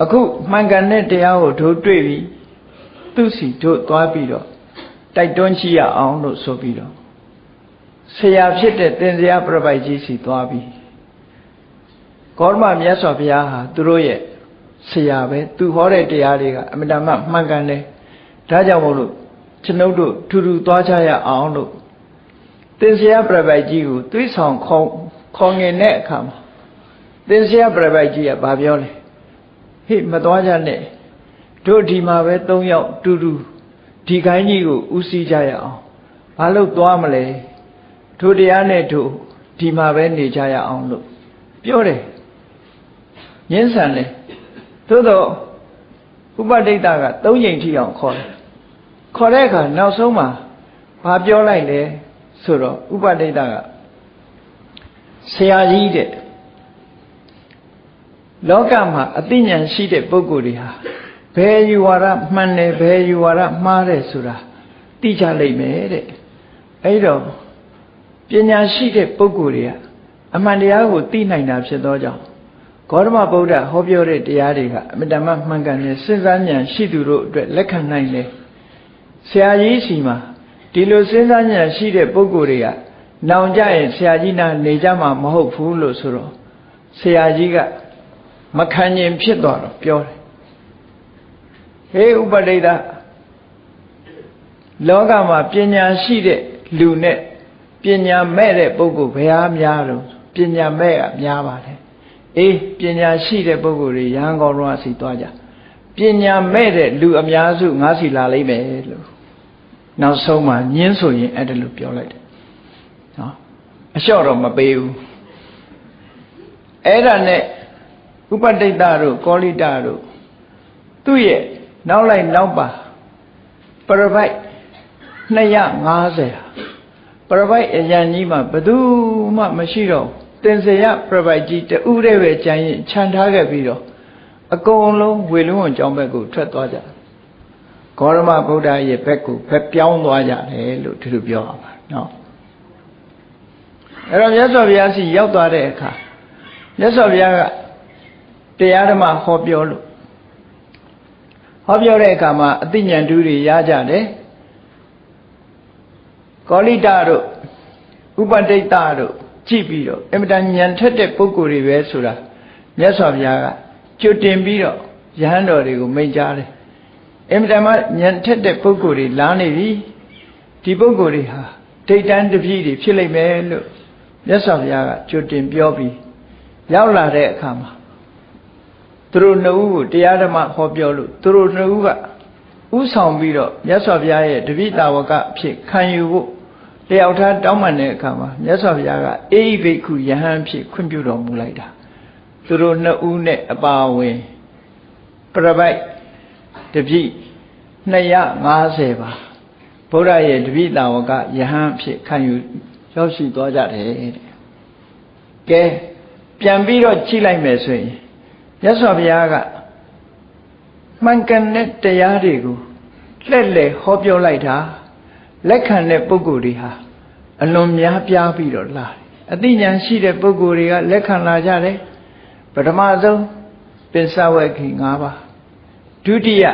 အခုမှန်ကန်တဲ့တရားကိုတို့တွေ့ပြီသူ့စီတို့သွားပြီးတော့ တိုက်တွန်းရှိရအောင်လို့ဆိုပြီးတော့ဆရာဖြစ်တဲ့သင်္ဇာပြပိုက်ကြီးစီသွားပြီးကောရမမြတ်စွာဘုရားဟာသူတို့ရဲ့ဆရာပဲသူဟောတဲ့တရားတွေကအမတမမှန်ကန်တယ်ဒါကြောင့်မို့လို့ကျွန်ုပ်တို့ထူထူသွားကြရအောင်လို့သင်္ဆရာပြပိုက်ကြီးကိုသွေးဆောင်ခေါခေါငင်တဲ့အခါမှာသင်္ဆရာပြပိုက်ကြီးကဘာပြောလဲဟေ့မသွားကြနဲ့တို့ဒီမှာပဲ၃ယောက်တူတူ ဒီခိုင်းကြီးကိုဥစည်းကြရအောင်ဘာလို့သွားမလဲတို့တရားနဲ့တို့ဒီမှာပဲနေကြရအောင်လို့ပြောတယ်ညင်းဆန်လဲသို့တော့ဥပဒိတက၃ချိန်ထိအောင်ခေါ်တယ်ခေါ်တဲ့အခါနောက်ဆုံးမှာဘာပြောလိုက်လဲဆိုတော့ဥပဒိတကဆရာကြီးတဲ့လောကမှာအသိဉာဏ်ရှိတဲ့ပုဂ္ဂိုလ်တွေဟာ ဘယ်ယူဝါဒမှန်တယ်ဘယ်ယူဝါဒမှားတယ်ဆိုတာသိကြလိမ့်မယ်တဲ့အဲဒီတော့ပညာရှိတဲ့ပုဂ္ဂိုလ်တွေကအမှန်တရားကိုသိနိုင်တာဖြစ်သောကြောင့်ဂေါတမဗုဒ္ဓဟောပြောတဲ့တရားတွေကအမြဲတမ်းမှန်ကန်တဲ့စဉ်းစားဉာဏ်ရှိသူတို့အတွက်လက်ခံနိုင်တယ်ဆရာကြီးစီမှာဒီလိုစဉ်းစားဉာဏ်ရှိတဲ့ပုဂ္ဂိုလ်တွေကနောင်ကြရင်ဆရာကြီးနာနေကြမှာမဟုတ်ဘူးလို့ဆိုတော့ဆရာကြီးကမခံရင်ဖြစ်သွားတော့ပြောတယ် ဟေးဥပဒိတလောကမှာပညာရှိတဲ့လူနဲ့ပညာမဲ့တဲ့ပုဂ္ဂိုလ်ဘယ်ဟာများတော့ပညာမဲ့ကများပါတယ်အေးပညာရှိတဲ့ပုဂ္ဂိုလ်တွေရဟန်းကောင်းတော်စီသွားကြပညာမဲ့တဲ့လူအများစုငါးစီလာလိမ့်မယ်လို့နောက်ဆုံးမှညင်းဆိုရင်အဲ့ဒါလို့ပြောလိုက်တယ်နော်အလျှော့တော့မပေးဘူးအဲ့ဒါနဲ့ဥပတိတ်တတို့ကောလိတတို့သူ့ရဲ့ နောက်လိုက်နောက်ပါပရပိုက်250ပရပိုက်အရန်ကြီးမှာဘယ်သူမှမရှိတော့တင်စရပရပိုက်ကြီးတူးတဲ့ပဲကြံရင်ခြံထားခဲ့ပြီးတော့အကုန်လုံးဝေလုံးဝကြောင်းဘက်ကိုထွက်သွားကြဂေါရမဗုဒ္ဓရဲ့ဘက်ကိုဘက်ပြောင်းသွားကြတယ်လို့ဒီလိုပြောရမှာနော်အဲ့တော့မြတ်စွာဘုရားစီရောက်သွားတဲ့အခါမြတ်စွာဘုရားကတရားဓမ္မဟောပြောလို့ ဟောပြောတဲ့အခါမှာအသိဉာဏ်တူတွေရကြတယ်ကောလိတတို့ဥပတိတ်တတို့ကြည့်ပြီးတော့အင်မတန်ဉာဏ်ထက်တဲ့ပုဂ္ဂိုလ်တွေပဲဆိုတာမြတ်စွာဘုရားကကြွတင်ပြီးတော့ယဟန်တော်တွေကိုမိန့်ကြားတယ်အင်မတန်မှဉာဏ်ထက်တဲ့ပုဂ္ဂိုလ်တွေလာနေပြီဒီပုဂ္ဂိုလ်တွေဟာဒိဋ္ဌံတပည့်တွေဖြစ်လိမ့်မယ်လို့မြတ်စွာဘုရားကကြွတင်ပြောပြီးရောက်လာတဲ့အခါမှာ သူတို့နှစ်ဦးကိုတရားဓမ္မဟောပြောလို့သူတို့နှစ်ဦးကဥဆောင်ပြီးတော့မြတ်စွာဘုရားရဲ့တပိတာဝကအဖြစ်ခံယူဖို့တယောက်ထားတောင်းပန်တဲ့အခါမှာမြတ်စွာဘုရားကအေဟိဘိက္ခုယဟန်ဖြစ်ခွင့်ပြုတော်မူလိုက်တာသူတို့နှစ်ဦးနဲ့အပါဝင်ပြပိုက်တပိ250ပါဗုဒ္ဓရဲ့တပိတာဝကယဟန်ဖြစ်ခံယူရောက်ရှိသွားကြတယ်တဲ့ကဲပြန်ပြီးတော့ကြည့်လိုက်မယ်ဆိုရင် မြတ်စွာဘုရားကမှန်ကန်တဲ့တရားတွေကိုလှည့်လည်ဟောပြောလိုက်တာလက်ခံတဲ့ပုဂ္ဂိုလ်တွေဟာအလွန်များပြားပြီးတော့လာတယ်အသိဉာဏ်ရှိတဲ့ပုဂ္ဂိုလ်တွေကလက်ခံလာကြတယ်ပထမဆုံးပစ္စဝေခိ၅ပါးဒုတိယ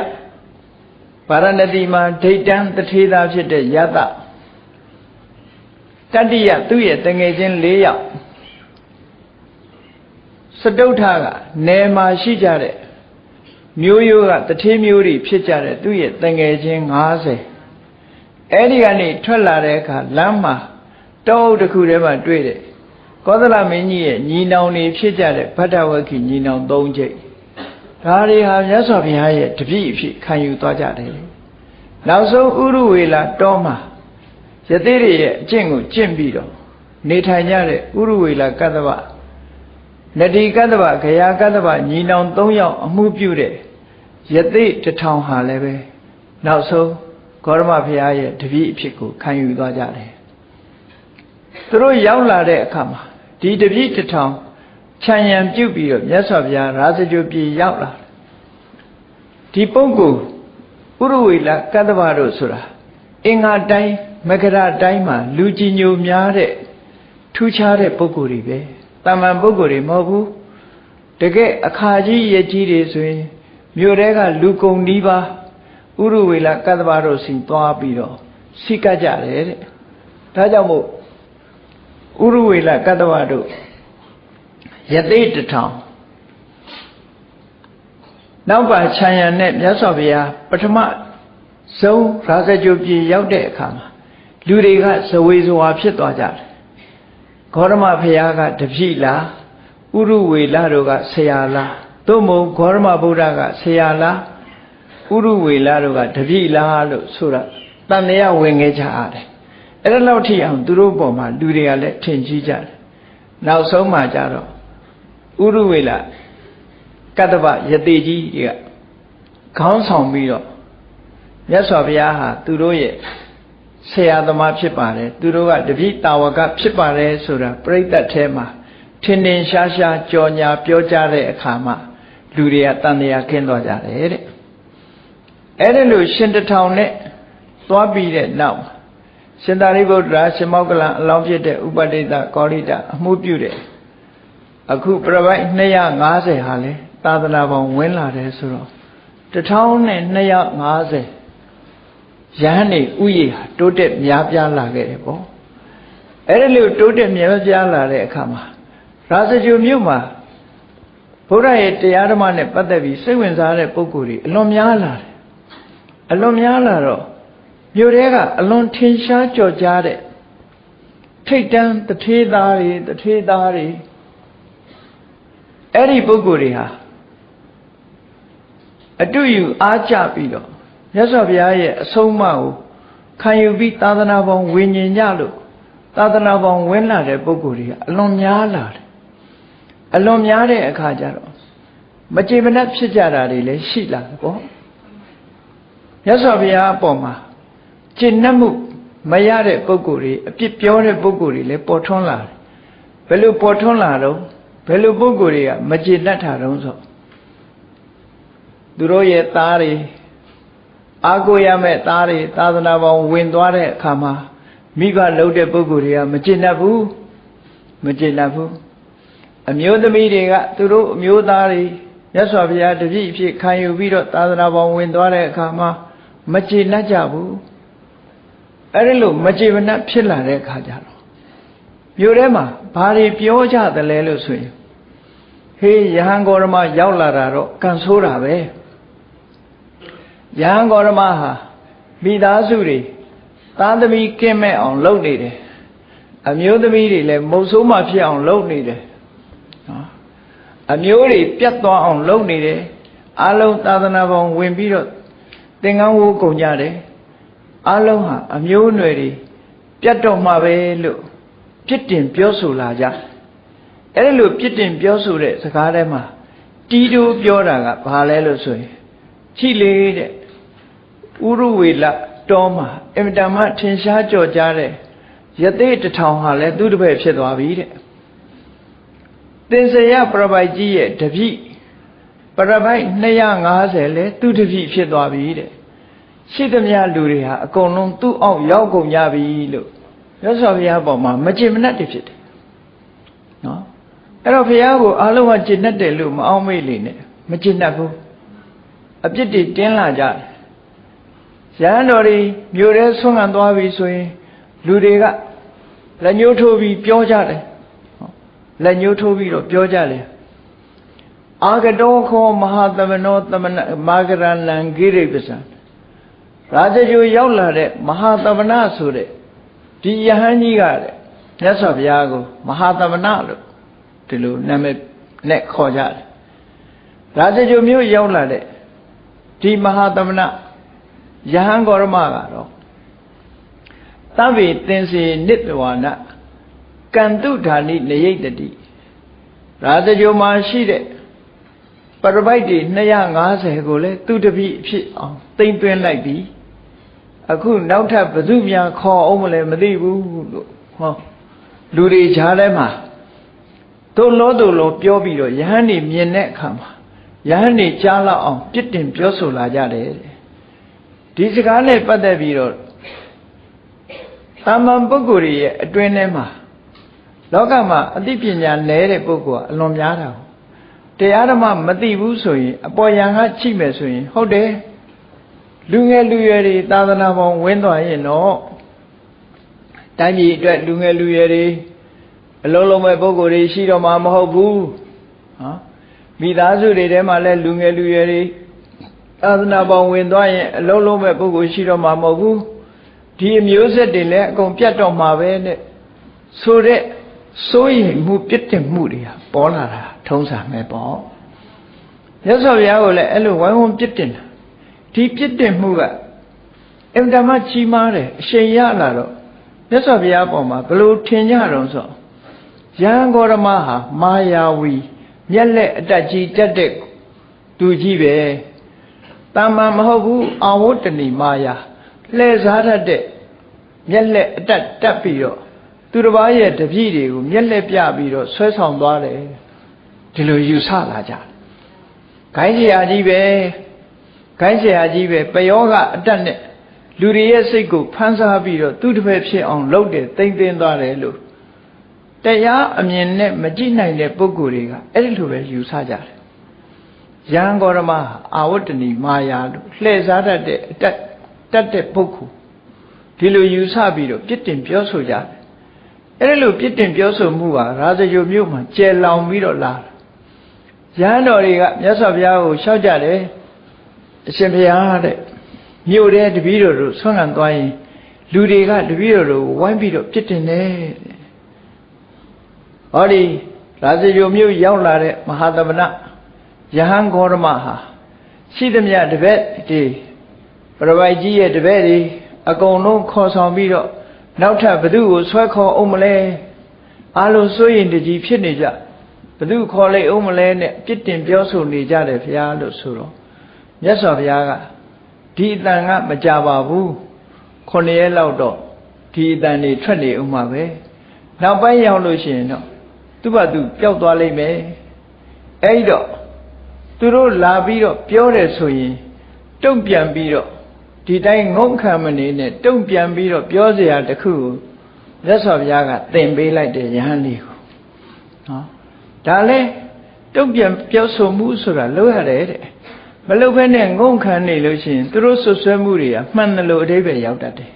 ဗာရဏတိမှာဒိဋ္ဌံတထေသာဖြစ်တဲ့ယတတတိယသူ့ရဲ့တငယ်ချင်း၄ယောက် စတုထကနယ်မှာရှိကြတဲ့မျိုးရိုးကတထေးမျိုးတွေဖြစ်ကြတဲ့သူ့ရဲ့တငယ်ချင်း90အဲ့ဒီကနေထွက်လာတဲ့အခါလမ်းမှာတောအုပ်တစ်ခုထဲမှာတွေ့တယ်ကောသလမင်းကြီးရဲ့ညီနောင်တွေဖြစ်ကြတဲ့ဗတ္တဝက္ခိညီနောင်၃ကျိတ်ဒါတွေဟာမြတ်စွာဘုရားရဲ့တပည့်အဖြစ်ခံယူသွားကြတယ်နောက်ဆုံးဥရုဝေလာတောမှာယသိတွေရဲ့အကျင့်ကိုကျင့်ပြီးတော့နေထိုင်ကြတဲ့ဥရုဝေလာကတ္တဗ နတိကတ္တဗဂယာကတ္တဗညီနောင်၃ယောက်အမှုပြုတဲ့ယသိတထောင်ဟာလည်းပဲနောက်ဆုံးဂေါရမဘုရားရဲ့တပည့်အဖြစ်ကိုခံယူသွားကြတယ်သူတို့ရောက်လာတဲ့အခါမှာဒီတပည့်တထောင်ခြံရံပြုတ်ပြီးတော့မြတ်စွာဘုရားရာဇဂိုပြည်ရောက်လာဒီပုဂ္ဂိုလ်ဥရဝေလကတ္တဗတို့ဆိုတာအင်္ဂါတိုင်းမကရတိုင်းမှာလူကြီးညိုများတဲ့ထူးခြားတဲ့ပုဂ္ဂိုလ်တွေပဲ တာမန်ပုဂ္ဂိုလ်တွေမဟုတ်ဘူးတကယ်အခါကြီးရကြီးတွေဆိုရင်မြို့တဲကလူကုန်နီးပါးဥရဝေလကတ္တဗတို့စီသွားပြီးတော့စိကကြတယ်တဲ့ဒါကြောင့်မို့ဥရဝေလကတ္တဝတို့ယသိတထောင်နောက်ပါခြံရံနဲ့မြတ်စွာဘုရားပထမဆုံးရာဇကြိုပြည်ရောက်တဲ့အခါမှာလူတွေကဇဝေဇဝါဖြစ်သွားကြတယ် ဂေါရမဘုရားကတပြိလားဥရဝေလတို့ကဆရာလားသို့မဟုတ်ဂေါရမဗုဒ္ဓကဆရာလားဥရဝေလတို့ကတပြိလားလို့ဆိုတာတန်တရားဝင်ခဲ့ကြရတယ်အဲ့ဒါလောက်ထိအောင်သူတို့ပေါ်မှာလူတွေကလည်းထင်ကြီးကြတယ်နောက်ဆုံးမှကြတော့ဥရဝေလကတ္တဗယတိကြီးတွေကခေါင်းဆောင်ပြီးတော့မြတ်စွာဘုရားဟာသူတို့ရဲ့ ဆရာသမားဖြစ်ပါတယ်သူတို့ကတပိတာဝကဖြစ်ပါတယ်ဆိုတာပြိဿတ်ထဲမှာထင်ထင်ရှားရှားကြော်ညာပြောကြတဲ့အခါမှာလူတွေကတန်တရားခင်းသွားကြတယ်တဲ့အဲ့ဒါလို့ရှင်တထောင်နဲ့သွားပြီးတဲ့နောက်ရှင်သာရိပုတ္တရာရှင်မောကလံအလောင်းဖြစ်တဲ့ဥပဒိတကောရိတအမှုပြုတဲ့အခုပြပိုက်250ဟာလဲသာသနာပေါင်းဝင်လာတယ်ဆိုတော့1250 ရဟန်းနေဥယျာတိုးတက်များပြားလာခဲ့တယ်ပေါ့အဲ့ဒီလိုတိုးတက်များပြားလာတဲ့အခါမှာရာဇဂြိုမြို့မှာဘုရားရဲ့တရားဓမ္မနဲ့ပတ်သက်ပြီးစိတ်ဝင်စားတဲ့ပုဂ္ဂိုလ်တွေအလွန်များလာတယ်အလွန်များလာတော့မြို့ထဲကအလွန်ထင်ရှားကြော်ကြားတဲ့ထိတ်တန်းတထေးသားတွေတထေးသားတွေအဲ့ဒီပုဂ္ဂိုလ်တွေဟာအတူယူအားကြပြီးတော့ မြတ်စွာဘုရားရဲ့အဆုံးအမကိုခံယူပြီးသာသနာပေါင်းဝิญဉ်ကြလို့သာသနာပေါင်းဝင်လာတဲ့ပုဂ္ဂိုလ်တွေကအလွန်များလာတယ်အလွန်များတဲ့အခါကျတော့မကြေမနက်ဖြစ်ကြတာတွေလည်းရှိလာတယ်ပေါ့မြတ်စွာဘုရားအပေါ်မှာကျင့်နှက်မှုမရတဲ့ပုဂ္ဂိုလ်တွေအပြစ်ပြောတဲ့ပုဂ္ဂိုလ်တွေလည်းပေါ်ထွန်းလာတယ်ဘယ်လိုပေါ်ထွန်းလာတော့ဘယ်လိုပုဂ္ဂိုလ်တွေကမကျေနပ်တာတုံးဆိုသူတို့ရဲ့သားတွေ အာကိုရမဲ့သားတွေသာသနာပေါင်းဝင်သွားတဲ့အခါမှာမိဘလှုပ်တဲ့ပုဂ္ဂိုလ်တွေကမကျေနပ်ဘူးမကျေနပ်ဘူးအမျိုးသမီးတွေကသူတို့အမျိုးသားတွေမြတ်စွာဘုရားတပည့်ဖြစ်ခံယူပြီးတော့သာသနာပေါင်းဝင်သွားတဲ့အခါမှာမကျေနပ်ကြဘူးအဲ့ဒီလိုမကျေမနပ်ဖြစ်လာတဲ့အခါကျတော့မြို့ထဲမှာဘာတွေပြောကြသလဲလို့ဆိုရင်ဟေးယဟန်ဂေါရမရောက်လာတာတော့ကန်ဆိုးတာပဲ ယဟန်ဂေါရမဟာမိသားစုတွေသားသမီးကင်းမဲ့အောင်လုပ်နေတယ်အမျိုးသမီးတွေလည်းမုတ်ဆိုးမှဖြစ်အောင်လုပ်နေတယ်နော်အမျိုးတွေပြတ်သွားအောင်လုပ်နေတယ်အလုံးသာသနာပေါင်းဝင်ပြီးတော့သင်္ကန်းဝိုးကုန်ကြတယ်အလုံးဟာအမျိုးအနွယ်တွေပြတ်တော့မှပဲလို့ပြစ်တင်ပြောဆိုလာကြအဲ့ဒီလိုပြစ်တင်ပြောဆိုတဲ့စကားထဲမှာတီးတိုးပြောတာကဘာလဲလို့ဆိုရင်ချိလေတဲ့ ဥရဝေလတောမှာအင်မတန်မှထင်ရှားကြော်ကြားတဲ့ယသိတထောင်ဟာလည်းသူ့တပည့်ဖြစ်သွားပြီတဲ့သင်္စရပရပိုက်ကြီးရဲ့တပိပရပိုက်250လဲသူ့တပိဖြစ်သွားပြီတဲ့ရှိသမျှလူတွေဟာအကုန်လုံးသူ့အောက်ရောက်ကုန်ကြပြီလို့ရသော်ဘုရားပေါ်မှာမကြင်မနှက်တည်းဖြစ်တယ်နော်အဲ့တော့ဘုရားကိုအလုံးကကျင့်တတ်တယ်လို့မအောင်မေ့လေနဲ့မကျင့်တတ်ဘူးအပြစ်တွေတင်းလာကြတယ် ရဟန်းတော်တွေမြို့ထဲဆွမ်းခံသွားပြီဆိုရင် လူတွေကလက်ညှိုးထိုးပြီးပြောကြတယ်လက်ညှိုးထိုးပြီးတော့ပြောကြတယ်အာဂတောခောမဟာသမနောသမနမာဂရလံဂိရိပစံရာဇဂိုရောက်လာတဲ့မဟာသမဏဆိုတဲ့ဒီယဟန်ကြီးကတဲ့မြတ်စွာဘုရားကိုမဟာသမဏလို့ဒီလိုနာမည်နဲ့ခေါ်ကြတယ်ရာဇဂိုမြို့ရောက်လာတဲ့ဒီမဟာသမဏ ယဟန်ဂေါရမကတော့သဗ္ဗေသင်္စေနိတဝါနကန္တုဓာနိနယိတတိရာဇဂိုမှာရှိတဲ့ပရပိုက်တွေ250ကိုလည်းသူတပိအဖြစ်အောင်တိမ့်သွင်းလိုက်ပြီးအခုနောက်ထပ်ဘသူများခေါ်အောင်မလဲမသိဘူးလို့ဟောလူတွေဈာထဲမှာသို့လို့သို့လို့ပြောပြီးတော့ယဟန်နေမြင်တဲ့အခါမှာယဟန်နေကြားလောက်အောင်ပြစ်တင်ပြောဆိုလာကြတယ် ဒီစကားနဲ့ပတ်သက်ပြီးတော့တာမန်ပုဂ္ဂိုလ်ရဲ့အတွင်းထဲမှာလောကမှာအသိပညာနည်းတဲ့ပုဂ္ဂိုလ်ကအလွန်များတာတရားဓမ္မမသိဘူးဆိုရင်အပေါ်ယံကချိမယ်ဆိုရင်ဟုတ်တယ်လူငယ်လူရွယ်တွေသာသနာပေါင်းဝင်းသွားရင်တော့တိုင်းပြည်အတွက်လူငယ်လူရွယ်တွေအလုံးလုံးမဲ့ပုဂ္ဂိုလ်တွေရှိတော့မှာမဟုတ်ဘူးဟမ်မိသားစုတွေထဲမှာလည်းလူငယ်လူရွယ်တွေ သာသနာပေါင်းဝင်သွားရင်အလုံးလုံးမဲ့ပုဂ္ဂိုလ်ရှိတော့မှာမဟုတ်ဘူးဒီအမျိုးဆက်တွေလည်းအကုန်ပြတ်တော့မှာပဲနဲ့ဆိုတဲ့စိုးရိမ်မှုပြစ်တင်မှုတွေဟာပေါ်လာတာထုံးစံပဲပေါ့မြတ်စွာဘုရားကိုလည်းအဲ့လိုဝိုင်းဝန်းပြစ်တင်တာဒီပြစ်တင်မှုကအင်တမကြီးမားတယ်အရှင်ရလာတော့မြတ်စွာဘုရားပေါ်မှာဘလို့ထင်ကြတော့ဆိုရဟန်းဂေါရမဟာမာယာဝီမျက်လက်အတက်ကြီးတက်တဲ့သူကြီးပဲ တာမန်မဟုတ်ဘူးအာဝတ္တဏီမာယာလှည့်စားတတ်တဲ့မျက်လက်အတက်တက်ပြီးတော့သူတစ်ပါးရဲ့တပည့်တွေကိုမျက်လက်ပြပြီးတော့ဆွဲဆောင်သွားတယ်ဒီလိုယူဆလာကြတယ်ခိုင်းဆရာကြီးပဲခိုင်းဆရာကြီးပဲပယောကအတက်နဲ့လူတွေရဲ့စိတ်ကိုဖန်ဆားပြီးတော့သူတစ်ဖက်ဖြစ်အောင်လုပ်တယ်တိမ့်သိမ်းသွားတယ်လို့တရားအမြင်နဲ့မကြည့်နိုင်တဲ့ပုဂ္ဂိုလ်တွေကအဲ့ဒီလိုပဲယူဆကြတယ် ရဟန်းဂေါရမအာဝတ္တဏီမာယာလို့လှည့်စားတတ်တဲ့အတက်တတ်တဲ့ပုဂ္ဂိုလ်ဒီလိုယူဆပြီးတော့ပြစ်တင်ပြောဆိုကြတယ်အဲ့ဒီလိုပြစ်တင်ပြောဆိုမှုဟာရာဇဂိုမြို့မှာကျယ်လောင်ပြီးတော့လာရဟန်းတော်တွေကမြတ်စွာဘုရားကိုရှောက်ကြတယ်အရှင်ဘုရားတဲ့မြို့တဲ့တပည့်တော်တို့ဆွမ်းခံသွားရင်လူတွေကတပည့်တော်တို့ဝိုင်းပြီးတော့ပြစ်တင်တယ်ဟောဒီရာဇဂိုမြို့ရောက်လာတဲ့မဟာသမဏ ယဟန်ဂေါရမဟာရှိသမျှတပည့်ဒီပရပိုက်ကြီးရဲ့တပည့်တွေအကုန်လုံးခေါ်ဆောင်ပြီးတော့နောက်ထပ်ဘသူကိုဆွဲခေါ်အောင်မလဲအားလုံးစိုးရင်တကြီးဖြစ်နေကြဘသူခေါ်လိုက်အောင်မလဲနဲ့ပြစ်တင်ပြောဆိုနေကြတယ်ဘုရားလို့ဆိုတော့မြတ်စွာဘုရားကဒီအတန်ကမကြပါဘူးခုနှစ်ရက်လောက်တော့ဒီအတန်တွေထွက်နေဦးမှာပဲနောက်ပိုင်းရောက်လို့ရှိရင်တော့သူ့ဘာသူပျောက်သွားလိမ့်မယ်အဲ့တော့ သူတို့လာပြီးတော့ပြောတယ်ဆိုရင်တုံ့ပြန်ပြီးတော့ဒီတိုင်းငုံခံမနေနဲ့တုံ့ပြန်ပြီးတော့ပြောစရာတခုကိုမြတ်စွာဘုရားကသင်ပေးလိုက်တယ်ယဟန်လေးကိုနော်ဒါလဲတုံ့ပြန်ပြောဆိုမှုဆိုတာလုပ်ရတယ်တဲ့မလုပ်ဘဲနဲ့ငုံခံနေလို့ရှိရင်သူတို့ဆွဆွဲမှုတွေကမှန်တယ်လို့အတိပ္ပယ်ရောက်တတ်တယ်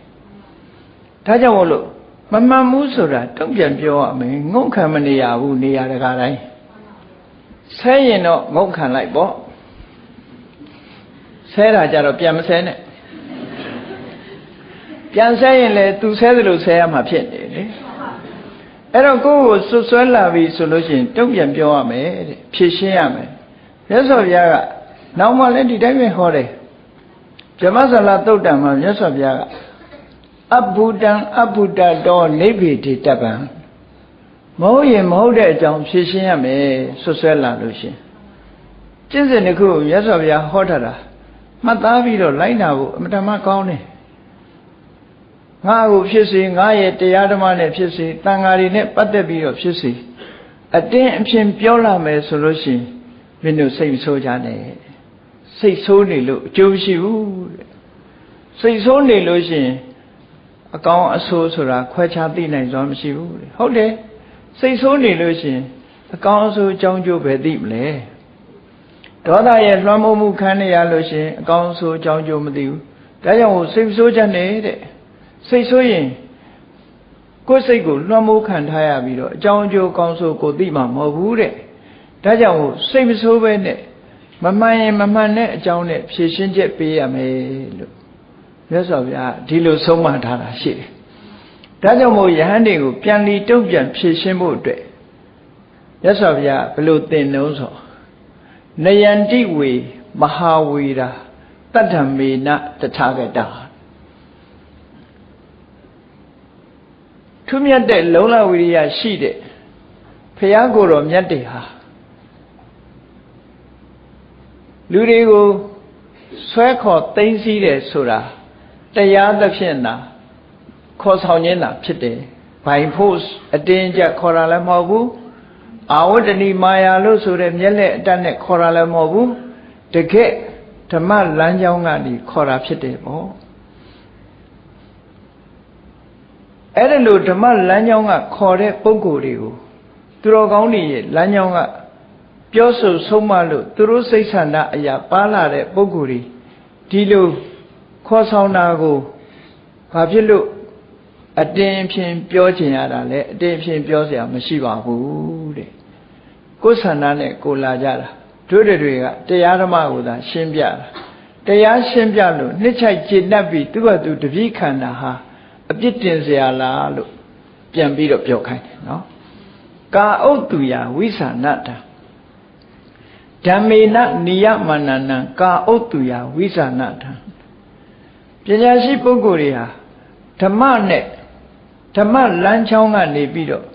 ဒါကြောင့်မို့လို့မမှန်ဘူးဆိုတာတုံ့ပြန်ပြောရမယ်ငုံခံမနေရဘူးနေရာတကာတိုင်း ဆဲရင်တော့ငုံခံလိုက်ပေါ့ဆဲတာကြတော့ပြန်မဆဲနဲ့ပြန်ဆဲရင်လေသူဆဲသလိုဆဲရမှာဖြစ်နေလေအဲ့တော့ကိုယ့်ကိုဆွဆွဲလာပြီဆိုလို့ရှိရင်တုံ့ပြန်ပြောရမယ်တဲ့ဖြည့်ရှင်းရမယ်မြတ်စွာဘုရားကနောက်မှလည်းဒီတိုင်းပဲဟောတယ်ဇမဆလာတုတ်တံမှာမြတ်စွာဘုရားကအဘုဒ္ဒံအဘုဒ္ဒတောနိဗ္ဗေတိတပ္ပံ မဟုတ်ရင်မဟုတ်တဲ့အကြောင်းဖြည့်ရှင်းရမယ်ဆွဆွဲလာလို့ရှင်ကျင့်စဉ်တစ်ခုမြတ်စွာဘုရားဟောထားတာမှတ်သားပြီးတော့လိုက်နာဖို့အမတမကောင်းတယ်ငါ့ကိုဖြစ်စေငါရဲ့တရားဓမ္မနဲ့ဖြစ်စေတန်ဃာတွေနဲ့ပတ်သက်ပြီးတော့ဖြစ်စေအတင်းအဖြစ်ပြောလာမယ်ဆိုလို့ရှိရင်မင်းတို့စိတ်ဆိုးကြနဲ့စိတ်ဆိုးနေလို့အကျိုးမရှိဘူးတဲ့စိတ်ဆိုးနေလို့ရှိရင်အကောင်းအဆိုးဆိုတာခွဲခြားသိနိုင်စွာမရှိဘူးတဲ့ဟုတ်တယ် စိတ်ဆိုးနေလို့ရှိရင်အကောင်းအဆိုးအကြောင်းကျိုးပဲသိမလဲဒေါသရဲ့လွှမ်းမိုးမှုခံရလို့ရှိရင်အကောင်းအဆိုးအကြောင်းကျိုးမသိဘူးဒါကြောင့်စိတ်ဆိုးချက်နေတဲ့စိတ်ဆိုးရင်ကိုယ်စိတ်ကိုလွှမ်းမိုးခံထားရပြီးတော့အကြောင်းအကျိုးကောင်းဆိုးကိုသိမှာမဟုတ်ဘူးတဲ့ဒါကြောင့်စိတ်မဆိုးပဲနဲ့မမှန်ရင်မမှန်တဲ့အကြောင်းနဲ့ဖြည့်ရှင်းချက်ပေးရမယ်လို့မြတ်စွာဘုရားဒီလိုဆုံးမထားတာရှိတယ် ဒါကြောင့်မို့ယဟန်တွေကိုပြန်လီတုံ့ပြန်ဖြည့်ရှင်းဖို့အတွက်မြတ်စွာဘုရားဘလို့သင်နှုံးဆိုနယန္တိဝေမဟာဝေရာတတ္ထမေနတထာဂတာထွမြတ်တဲ့လုံလဝိရိယရှိတဲ့ဖះကိုယ်တော်မြတ်တွေဟာလူတွေကိုဆွဲခေါ်သိမ်းဆည်းတယ်ဆိုတာတရားသဖြင့်သာ ခေါ်ဆောင်ခြင်းသာဖြစ်တယ်ဘိုင်ဖို့အတင်းကြခေါ်တာလည်းမဟုတ်ဘူးအာဝတ္တဏီမာယာလို့ဆိုတဲ့မျက်လက်အတတ်နဲ့ခေါ်တာလည်းမဟုတ်ဘူးတကယ်ဓမ္မလမ်းကြောင်းကနေခေါ်တာဖြစ်တယ်ပေါ့အဲ့ဒါလို့ဓမ္မလမ်းကြောင်းကခေါ်တဲ့ပုံကိုယ်တွေကိုသူတော်ကောင်းတွေရဲ့လမ်းကြောင်းကပြောဆိုဆုံးမလို့သူတို့စိတ်ဆန္ဒအရာပါလာတဲ့ပုံကိုယ်တွေဒီလိုခေါ်ဆောင်တာကိုဘာဖြစ်လို့ အတင်းဖြင့်ပြောချင်ရတာလဲအတင်းဖြင့်ပြောเสียမရှိပါဘူးတဲ့ကိုယ်ဆန္ဒနဲ့ကိုလာကြတာတို့တွေကတရားဓမ္မကိုသာရှင်းပြတာတရားရှင်းပြလို့နှစ်ချိုက်ကျေနပ်ပြီးသူ့ဘာသူတပည့်ခန္ဓာဟာအပြစ်တင်เสียလားလို့ပြန်ပြီးတော့ပြောခိုင်းတယ်နော်ကာဥတ္တုယဝိသနာတံဓမ္မေနနိယမနနံကာဥတ္တုယဝိသနာတံပညာရှိပုဂ္ဂိုလ်တွေဟာဓမ္မနဲ့ ဓမ္မလမ်းချောင်းကနေပြီးတော့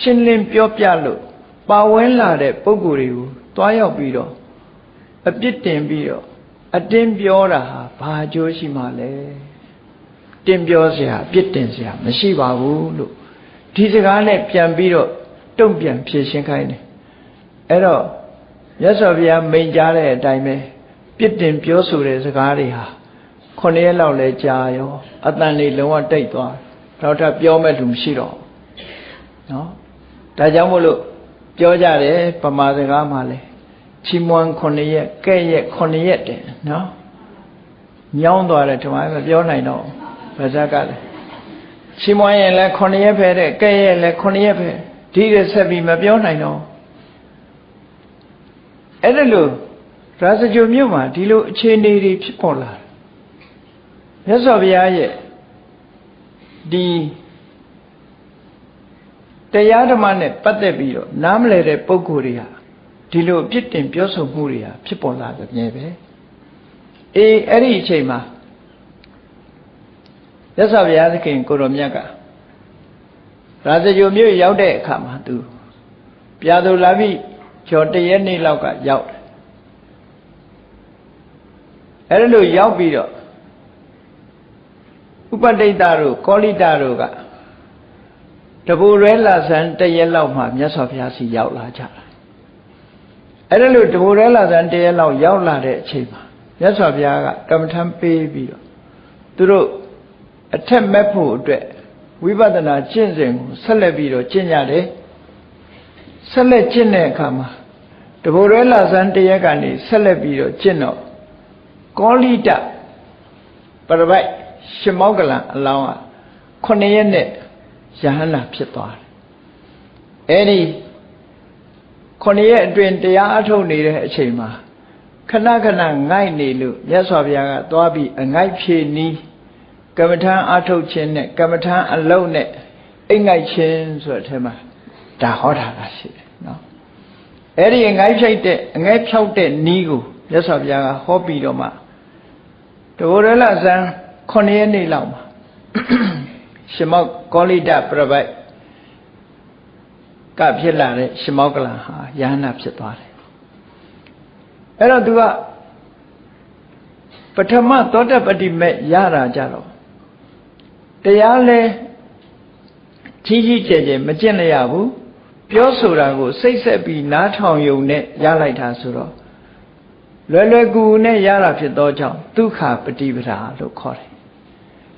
ရှင်းလင်းပြောပြလို့ပါဝင်လာတဲ့ပုဂ္ဂိုလ်တွေကိုတွားရောက်ပြီးတော့ အပြစ်တင်ပြီးတော့အတင်းပြောတာဟာဘာအကျိုးရှိမှလဲတင်းပြောเสียအပြစ်တင်เสียမရှိပါဘူးလို့ဒီစကားနဲ့ပြန်ပြီးတော့တုံ့ပြန်ဖြေရှင်းခိုင်းတယ်အဲ့တော့မြတ်စွာဘုရားမိန့်ကြားတဲ့အတိုင်းပဲပြစ်တင်ပြောဆိုတဲ့စကားတွေဟာခုနှစ်ရက်လောက်လဲကြာရောအတန်လေးလုံးဝတိတ်သွားတော့ ထပ်ပြောမဲ့လူမရှိတော့နော်ဒါကြောင့်မို့လို့ပြောကြတယ်ပမာစကားမှာလဲချီးမွမ်း9ရက်ကဲ့ရက်9ရက်တယ်နော်ညောင်းသွားတယ်ဒီမှာမပြောနိုင်တော့ဗဇက်ကလည်းချီးမွမ်းရင်လည်း9ရက်ပဲတဲ့ကဲ့ရက်လည်း9ရက်ပဲဒီရဆက်ပြီးမပြောနိုင်တော့အဲ့ဒါလို့ရာဇဂိုမြို့မှာဒီလိုအခြေအနေတွေဖြစ်ပေါ်လာတယ်မြတ်စွာဘုရားရဲ့ ဒီတရားဓမ္မနဲ့ပတ်သက်ပြီးတော့နားမလည်တဲ့ပုံကိုယ်တွေဟာဒီလိုအပြစ်တင်ပြောဆိုမှုတွေဟာဖြစ်ပေါ်လာတဲ့မြဲပဲအေးအဲ့ဒီအချိန်မှာရသဗျာသခင်ကိုရောမြတ်ကရာဇဂိုမြို့ရောက်တဲ့အခါမှာသူပြာသူလာပြီးကျော်တရက်နေ့လောက်ကရောက်တယ်အဲ့ဒါလို့ရောက်ပြီးတော့ ဥပတိတ်တတို့ကောလိတတို့ကတပူရဲလာဆန်းတရက်လောက်မှမြတ်စွာဘုရားစီရောက်လာကြတာအဲ့ဒါလို့တပူရဲလာဆန်းတရက်လောက်ရောက်လာတဲ့အချိန်မှာမြတ်စွာဘုရားကကမ္မထံပေးပြီးတော့သူတို့အထက်မဲ့ဖို့အတွက်ဝိပဿနာကျင့်စဉ်ကိုဆက်လက်ပြီးတော့ကျင့်ကြတယ်ဆက်လက်ကျင့်တဲ့အခါမှာတဘိုရဲလာဆန်းတရက်ကနေဆက်လက်ပြီးတော့ကျင့်တော့ကောလိတပရပိုက် ရှင်မောကလံအလောင်းကခုနှစ်ရက်နဲ့ယဟန္တာဖြစ်သွားတယ်အဲ့ဒီခုနှစ်ရက်အတွင်းတရားအထုတ်နေတဲ့အချိန်မှာခဏခဏငိုက်နေလို့မြတ်စွာဘုရားကသွားပြီးအငိုက်ဖြေနီးကမ္မထံအထုတ်ခြင်းနဲ့ကမ္မထံအလုံးနဲ့အိတ်ငိုက်ခြင်းဆိုတဲ့အထက်မှာဒါဟောတာကရှိတယ်နော်အဲ့ဒီအငိုက်ဖြိုက်တဲ့အငိုက်ဖြောက်တဲ့နီးကိုမြတ်စွာဘုရားကဟောပြီးတော့မှတဘောရလဇန် 9ရက်နေ့လောက်မှာရှမောက်ကောလိတပြပိုက်ကဖြစ်လာတဲ့ရှမောက်ကလန်ဟာယဟနာဖြစ်သွားတယ်အဲ့တော့သူကပထမသောတပတိမဲ့ရတာကြတော့တရားလဲကြီးကြီးကျယ်ကျယ်မကျင့်လျရဘူးပြောဆိုတာကိုစိတ်ဆက်ပြီးနားထောင်ယုံနဲ့ရလိုက်တာဆိုတော့လွယ်လွယ်ကူကူနဲ့ရတာဖြစ်သောကြောင့်ဒုက္ခပฏิပဒါလို့ခေါ်တယ်။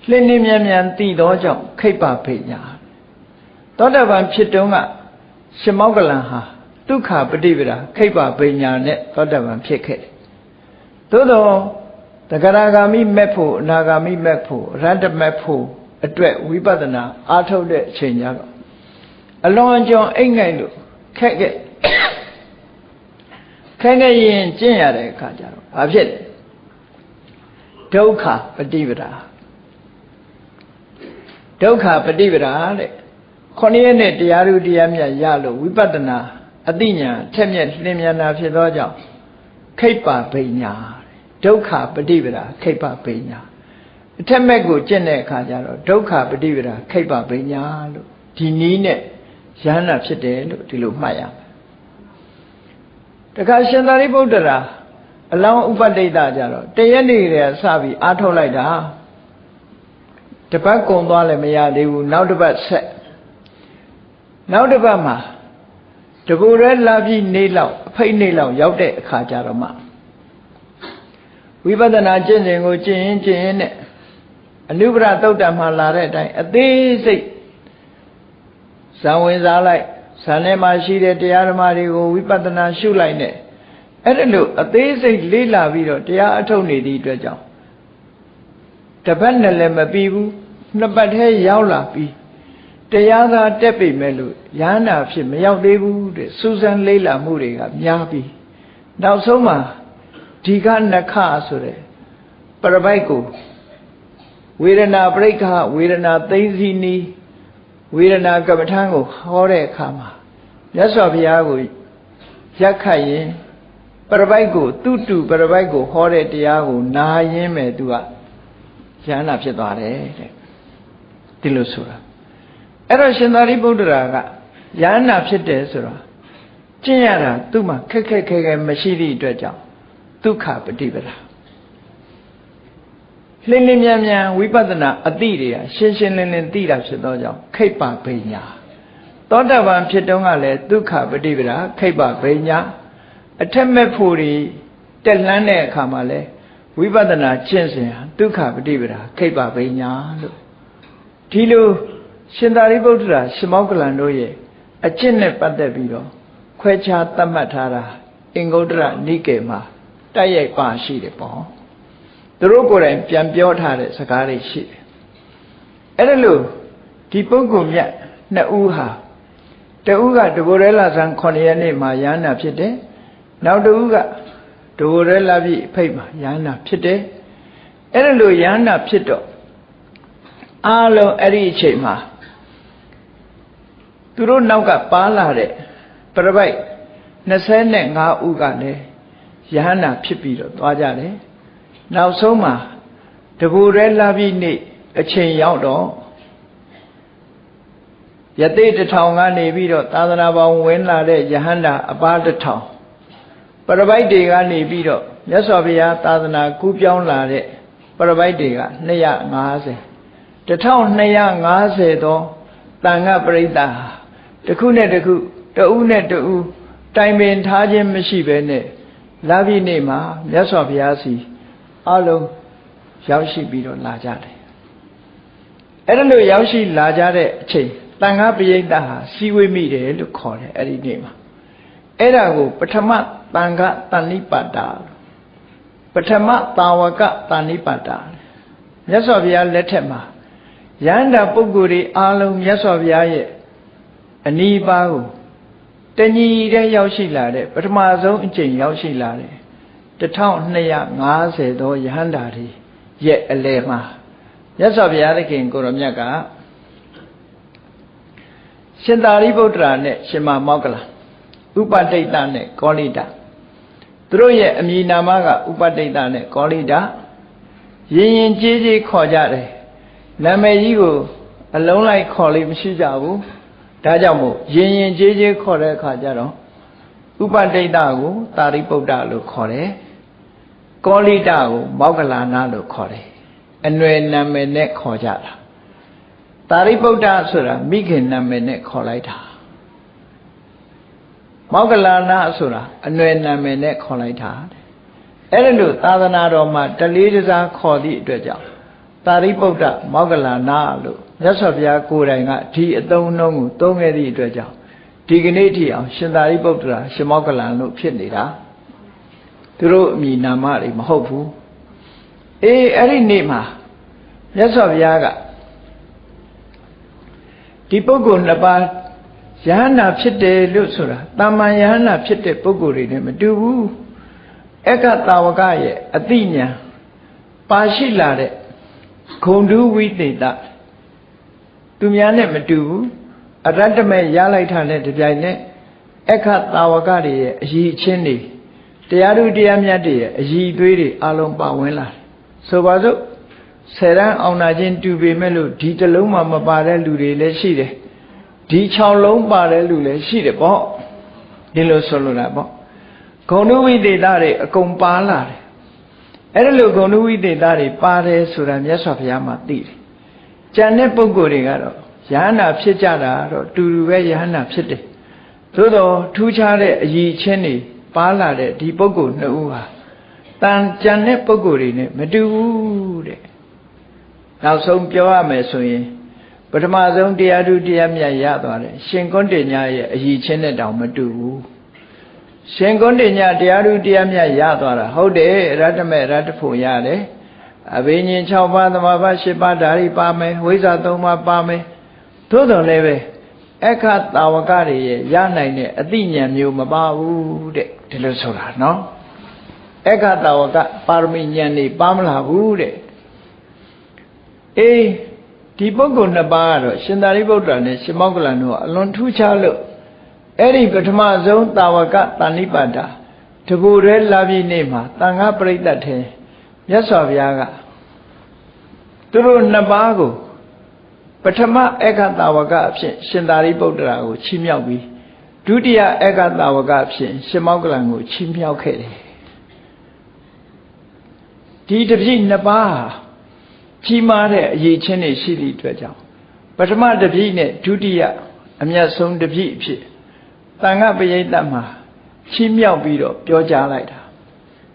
လှင်းနှင်းမြန်မြန်သိသောကြောင့်ခိပ္ပဖိညာသောတပန်ဖြစ်တုန်းကရှင်မောကလန်ဟာဒုက္ခပฏิပဒါခိပ္ပပိညာနဲ့သောတပန်ဖြစ်ခဲ့တယ်။သို့သောတဂရဂာမိမက်ဖို့အနာဂာမိမက်ဖို့ရတ္တမက်ဖို့အတွက်ဝိပဿနာအားထုတ်တဲ့အချိန်ကြတော့အလွန်ကျွံအိတ်ငိုက်လို့ခက်ခဲ့ခက်ခဲ့ရင်ကျင့်ရတဲ့အခါကျတော့ဘာဖြစ်လဲဒုက္ခပฏิပဒါ ဒုက္ခပฏิပဒါတဲ့ခொနည်းနဲ့တရားဥတရားမြတ်ရလို့ဝိပဿနာအသိဉာဏ်ထက်မြက်လင်းမြန်တာဖြစ်သောကြောင့်ခိပ္ပဗိညာဒုက္ခပฏิပဒါခိပ္ပဗိညာအထက်မဲ့ကိုကျင့်တဲ့အခါကျတော့ဒုက္ခပฏิပဒါခိပ္ပဗိညာလို့ဒီနည်းနဲ့ယန္နာဖြစ်တယ်လို့ဒီလိုမှတ်ရမယ်တခါရှင်သာရိပုတ္တရာအလောင်းဥပတိတ်တာကြတော့တရက်နေတည်းစပြီးအားထုတ်လိုက်တာ တပတ်ကုံသွားလည်းမရသေးဘူးနောက်တစ်ပတ်ဆက်နောက်တစ်ပတ်မှာတကူရဲလာပြီးနေလောက်အဖိတ်နေလောက်ရောက်တဲ့အခါကျတော့မှဝိပဿနာကျင့်စဉ်ကိုကျင့်ရင်ကျင့်ရင်နဲ့အနုပရသုတ်တံမှာလာတဲ့အတိုင်းအသေးစိတ်ဇံဝင်စားလိုက်ဇံထဲမှာရှိတဲ့တရားဓမ္မတွေကိုဝိပဿနာရှုလိုက်နဲ့အဲ့ဒါလို့အသေးစိတ်လေးလာပြီးတော့တရားအထုတ်နေသည့်အတွက်ကြောင့်တပတ်နဲ့လည်းမပြီးဘူး နှစ်ပတ်ထဲရောက်လာပြီးတရားသာတက်ပြီမဲ့လို့ရဟနာဖြစ်မရောက်သေးဘူးတဲ့စူးစမ်းလေးလာမှုတွေကများပြီးနောက်ဆုံးမှာဒီကနခဆိုတဲ့ပရပိုက်ကိုဝေဒနာပရိက္ခဝေဒနာသိသိနီးဝေဒနာကမ္မထံကိုဟောတဲ့အခါမှာမြတ်စွာဘုရားကိုရက်ခတ်ရင်ပရပိုက်ကိုသူတုပရပိုက်ကိုဟောတဲ့တရားကိုနာရင်းမဲ့သူကရဟနာဖြစ်သွားတယ်တဲ့ ဒီလိုဆိုတာအဲ့တော့ရှင်သာရိပုတ္တရာကယဟနာဖြစ်တယ်ဆိုတော့ကျင့်ရတာသူ့မှာခက်ခက်ခဲခဲမရှိသည့်အတွက်ကြောင့် ဒုက္ခပฏิပဒါလင်းလင်းမြန်မြန်ဝိပဿနာအတိတွေကရှင်းရှင်းလင်းလင်းသိတာဖြစ်သောကြောင့်ခိတ်ပပညာသောတပန်ဖြစ်တုန်းကလည်းဒုက္ခပฏิပဒါခိတ်ပပညာအထက်မဲ့ဖို့တွေတက်လှမ်းတဲ့အခါမှာလဲဝိပဿနာကျင့်စဉ်ဟာဒုက္ခပฏิပဒါခိတ်ပပညာလို့ ဒီလိုရှင်သာရိပုတ္တရာရှင်မောကလန်တို့ရဲ့အကျင့်နဲ့ပတ်သက်ပြီးတော့ခွဲခြားသတ်မှတ်ထားတာအင်္ဂုတ္တရနိကေမှာတိုက်ရိုက်ပါရှိတယ်ပေါ့သူတို့ကိုယ်တိုင်ပြန်ပြောထားတဲ့စကားတွေရှိတယ်အဲ့ဒါလို့ဒီပုဂ္ဂိုလ်မြတ်နှစ်ဦးဟာတဦးကတဘောရဲလာဆန်း9ရက်နေ့မှာယန္နာဖြစ်တယ်နောက်တဦးကတဘောရဲလာပြီအဖိတ်မှာယန္နာဖြစ်တယ်အဲ့ဒါလို့ယန္နာဖြစ်တော့ အားလုံးအဲ့ဒီအချိန်မှာသူတို့နောက်ကပါလာတဲ့ပြပိုက်25ဦးကလည်းယဟန္တာဖြစ်ပြီးတော့သွားကြတယ်နောက်ဆုံးမှာတဘူရဲလာပြီးနေ့အချိန်ရောက်တော့ယသိတထောင်ကနေပြီးတော့သာသနာပေါင်းဝင်လာတဲ့ယဟန္တာအပါတထောင်ပရပိုက်တွေကနေပြီးတော့မြတ်စွာဘုရားသာသနာကူးပြောင်းလာတဲ့ပရပိုက်တွေက250 1250သောတန်ခပရိသတ်ဟာတစ်ခုနဲ့တစ်ခုတဦးနဲ့တဦးတိုင်ပင်ထားခြင်းမရှိဘဲနဲ့လာပြီနေ့မှာမြတ်စွာဘုရားစီအလုံးရောက်ရှိပြီးတော့လာကြတယ်အဲ့ဒါလို့ရောက်ရှိလာကြတဲ့အချိန်တန်ခါပရိသတ်ဟာစီဝေးမိတယ်လို့ခေါ်တယ်အဲ့ဒီနေ့မှာအဲ့ဒါကို ပထမတန်ခါတဏိပါတာပထမတာဝကတဏိပါတာမြတ်စွာဘုရားလက်ထက်မှာ ယန္တာပုဂ္ဂိုလ်တွေအားလုံးမြတ်စွာဘုရားရဲ့အနီးပါးကိုတညီတဲ့ရောက်ရှိလာတဲ့ပထမဆုံးအကျင့်ရောက်ရှိလာတဲ့1250သောယဟန္တာတွေရဲ့အလယ်မှာမြတ်စွာဘုရားသခင်ကိုရောမြတ်ကရှင်သာရိပုတ္တရာနဲ့ရှင်မမောက္ကလဥပတိတ်တနဲ့ကောလိတသူတို့ရဲ့အမည်နာမကဥပတိတ်တနဲ့ကောလိတရင်ရင်ကြေးကြေးခေါ်ကြတယ် နာမည်ကြီးကိုအလုံးလိုက်ခေါ်လို့မရှိကြဘူးဒါကြောင့်မို့ရင်ရင်ကြေးကြေးခေါ်တဲ့အခါကျတော့ဥပတိတ်တကိုတာရိပုတ္တလို့ခေါ်တယ်ကောလိတကိုမောက္ကလာနာလို့ခေါ်တယ်အနွယ်နာမည်နဲ့ခေါ်ကြတာတာရိပုတ္တဆိုတာမိခင်နာမည်နဲ့ခေါ်လိုက်တာမောက္ကလာနာဆိုတာအနွယ်နာမည်နဲ့ခေါ်လိုက်တာအဲ့ဒါလို့သာသနာတော်မှာတလေးတစားခေါ်သည့်အတွက်ကြောင့် တာရိပုတ္တမောက္ကလာနာလို့မြတ်စွာဘုရားကိုယ်တိုင်ကဒီအသုံးအနှုန်းကိုသုံးခဲ့သည့်အတွက်ကြောင့်ဒီကနေ့ထိအောင်ရှင်သာရိပုတ္တရာရှင်မောက္ကလန်လို့ဖြစ်နေတာသူတို့အမိနာမတွေမဟုတ်ဘူးအေးအဲ့ဒီနေ့မှာမြတ်စွာဘုရားကဒီပုဂ္ဂိုလ်နှစ်ပါးယဟန္တာဖြစ်တယ်လို့ဆိုတာတာမန်ယဟန္တာဖြစ်တဲ့ပုဂ္ဂိုလ်တွေနဲ့မတူဘူးအက္ခတာဝကရဲ့အတိညာပါရှိလာတဲ့ ဂုံတုဝိသေတသူများနဲ့မတူဘူးအရတ္တမဲ့ရလိုက်တာနဲ့တပြိုင်နက်အခတာဝကတွေရဲ့အည်အချင်းတွေတရားသူတရားမြတ်တွေရဲ့အည်သွေးတွေအလုံးပါဝင်လာတယ်ဆိုပါစို့ဆယ်ရန်အောင်နာချင်းတူပေမဲ့လို့ဒီတလုံးမှမပါတဲ့လူတွေလည်းရှိတယ်ဒီ6လုံးပါတဲ့လူလည်းရှိတယ်ပေါ့ဒီလိုဆိုလိုတာပေါ့ဂုဏဝိသေသတွေအကုန်ပါလာတယ် အဲ့ဒါလိုဂုဏဝိသေသတွေပါတယ်ဆိုတာမြတ်စွာဘုရားမှသိတယ်ကြံတဲ့ပုဂ္ဂိုလ်တွေကတော့ယဟန္တာဖြစ်ကြတာတော့တူတူပဲယဟန္တာဖြစ်တယ်သို့တော့ထူးခြားတဲ့အည်ချင်းတွေပါလာတဲ့ဒီပုဂ္ဂိုလ်နှစ်ဦးဟာတန်ကြံတဲ့ပုဂ္ဂိုလ်တွေနဲ့မတူဘူးတဲ့နောက်ဆုံးပြောရမယ်ဆိုရင်ပထမဆုံးတရားသူတရားမြတ်ရသွားတယ်ရှင်ကွန်းတင်ညာရဲ့အည်ချင်းနဲ့တောင်မတူဘူး ရှင်ကွန်းတင်ညာတရားသူတရားမြတ်ရသွားတာဟုတ်တယ်ရတ္တမေရတ္တဖို့ရတယ်အဘိညာဉ်6ပါးသမာဘ8ပါးဓာရီပါမယ်ဝိဇ္ဇာ3ပါးပါမယ်သို့တော်လည်းပဲအခတာဝကတွေရဲ့ရနိုင်တဲ့အသိဉာဏ်မျိုးမပါဘူးတဲ့ဒီလိုဆိုတာနော်အခတာဝကပါရမီဉာဏ်တွေပါမလာဘူးတဲ့အေးဒီပုဂ္ဂိုလ်နှစ်ပါးကတော့ရှင်သာရိပုတ္တရာနဲ့ရှင်မောက္ကလန်တို့အလွန်ထူးခြားလို့ အဲ့ဒီပထမဆုံးတာဝကတဏိပါဒတဘူရဲလာပြီနေ့မှာတန်ခါပရိသတ်ထဲမြတ်စွာဘုရားကသူတို့နှစ်ပါးကိုပထမဧကတာဝကအဖြစ်ရှင်သာရိပုတ္တရာကိုချီးမြှောက်ပြီးဒုတိယဧကတာဝကအဖြစ်ရှင်မောက္ကလန်ကိုချီးမြှောက်ခဲ့တယ်ဒီတပြည့်နှစ်ပါးကြီးမားတဲ့အရေးချင်းတွေရှိသည့်အတွက်ကြောင့်ပထမတပြည့်နဲ့ဒုတိယအမျက်ဆုံးတပြည့်အဖြစ် တန်ခပရိသတ်မှာချီးမြှောက်ပြီးတော့ပြောကြားလိုက်တာ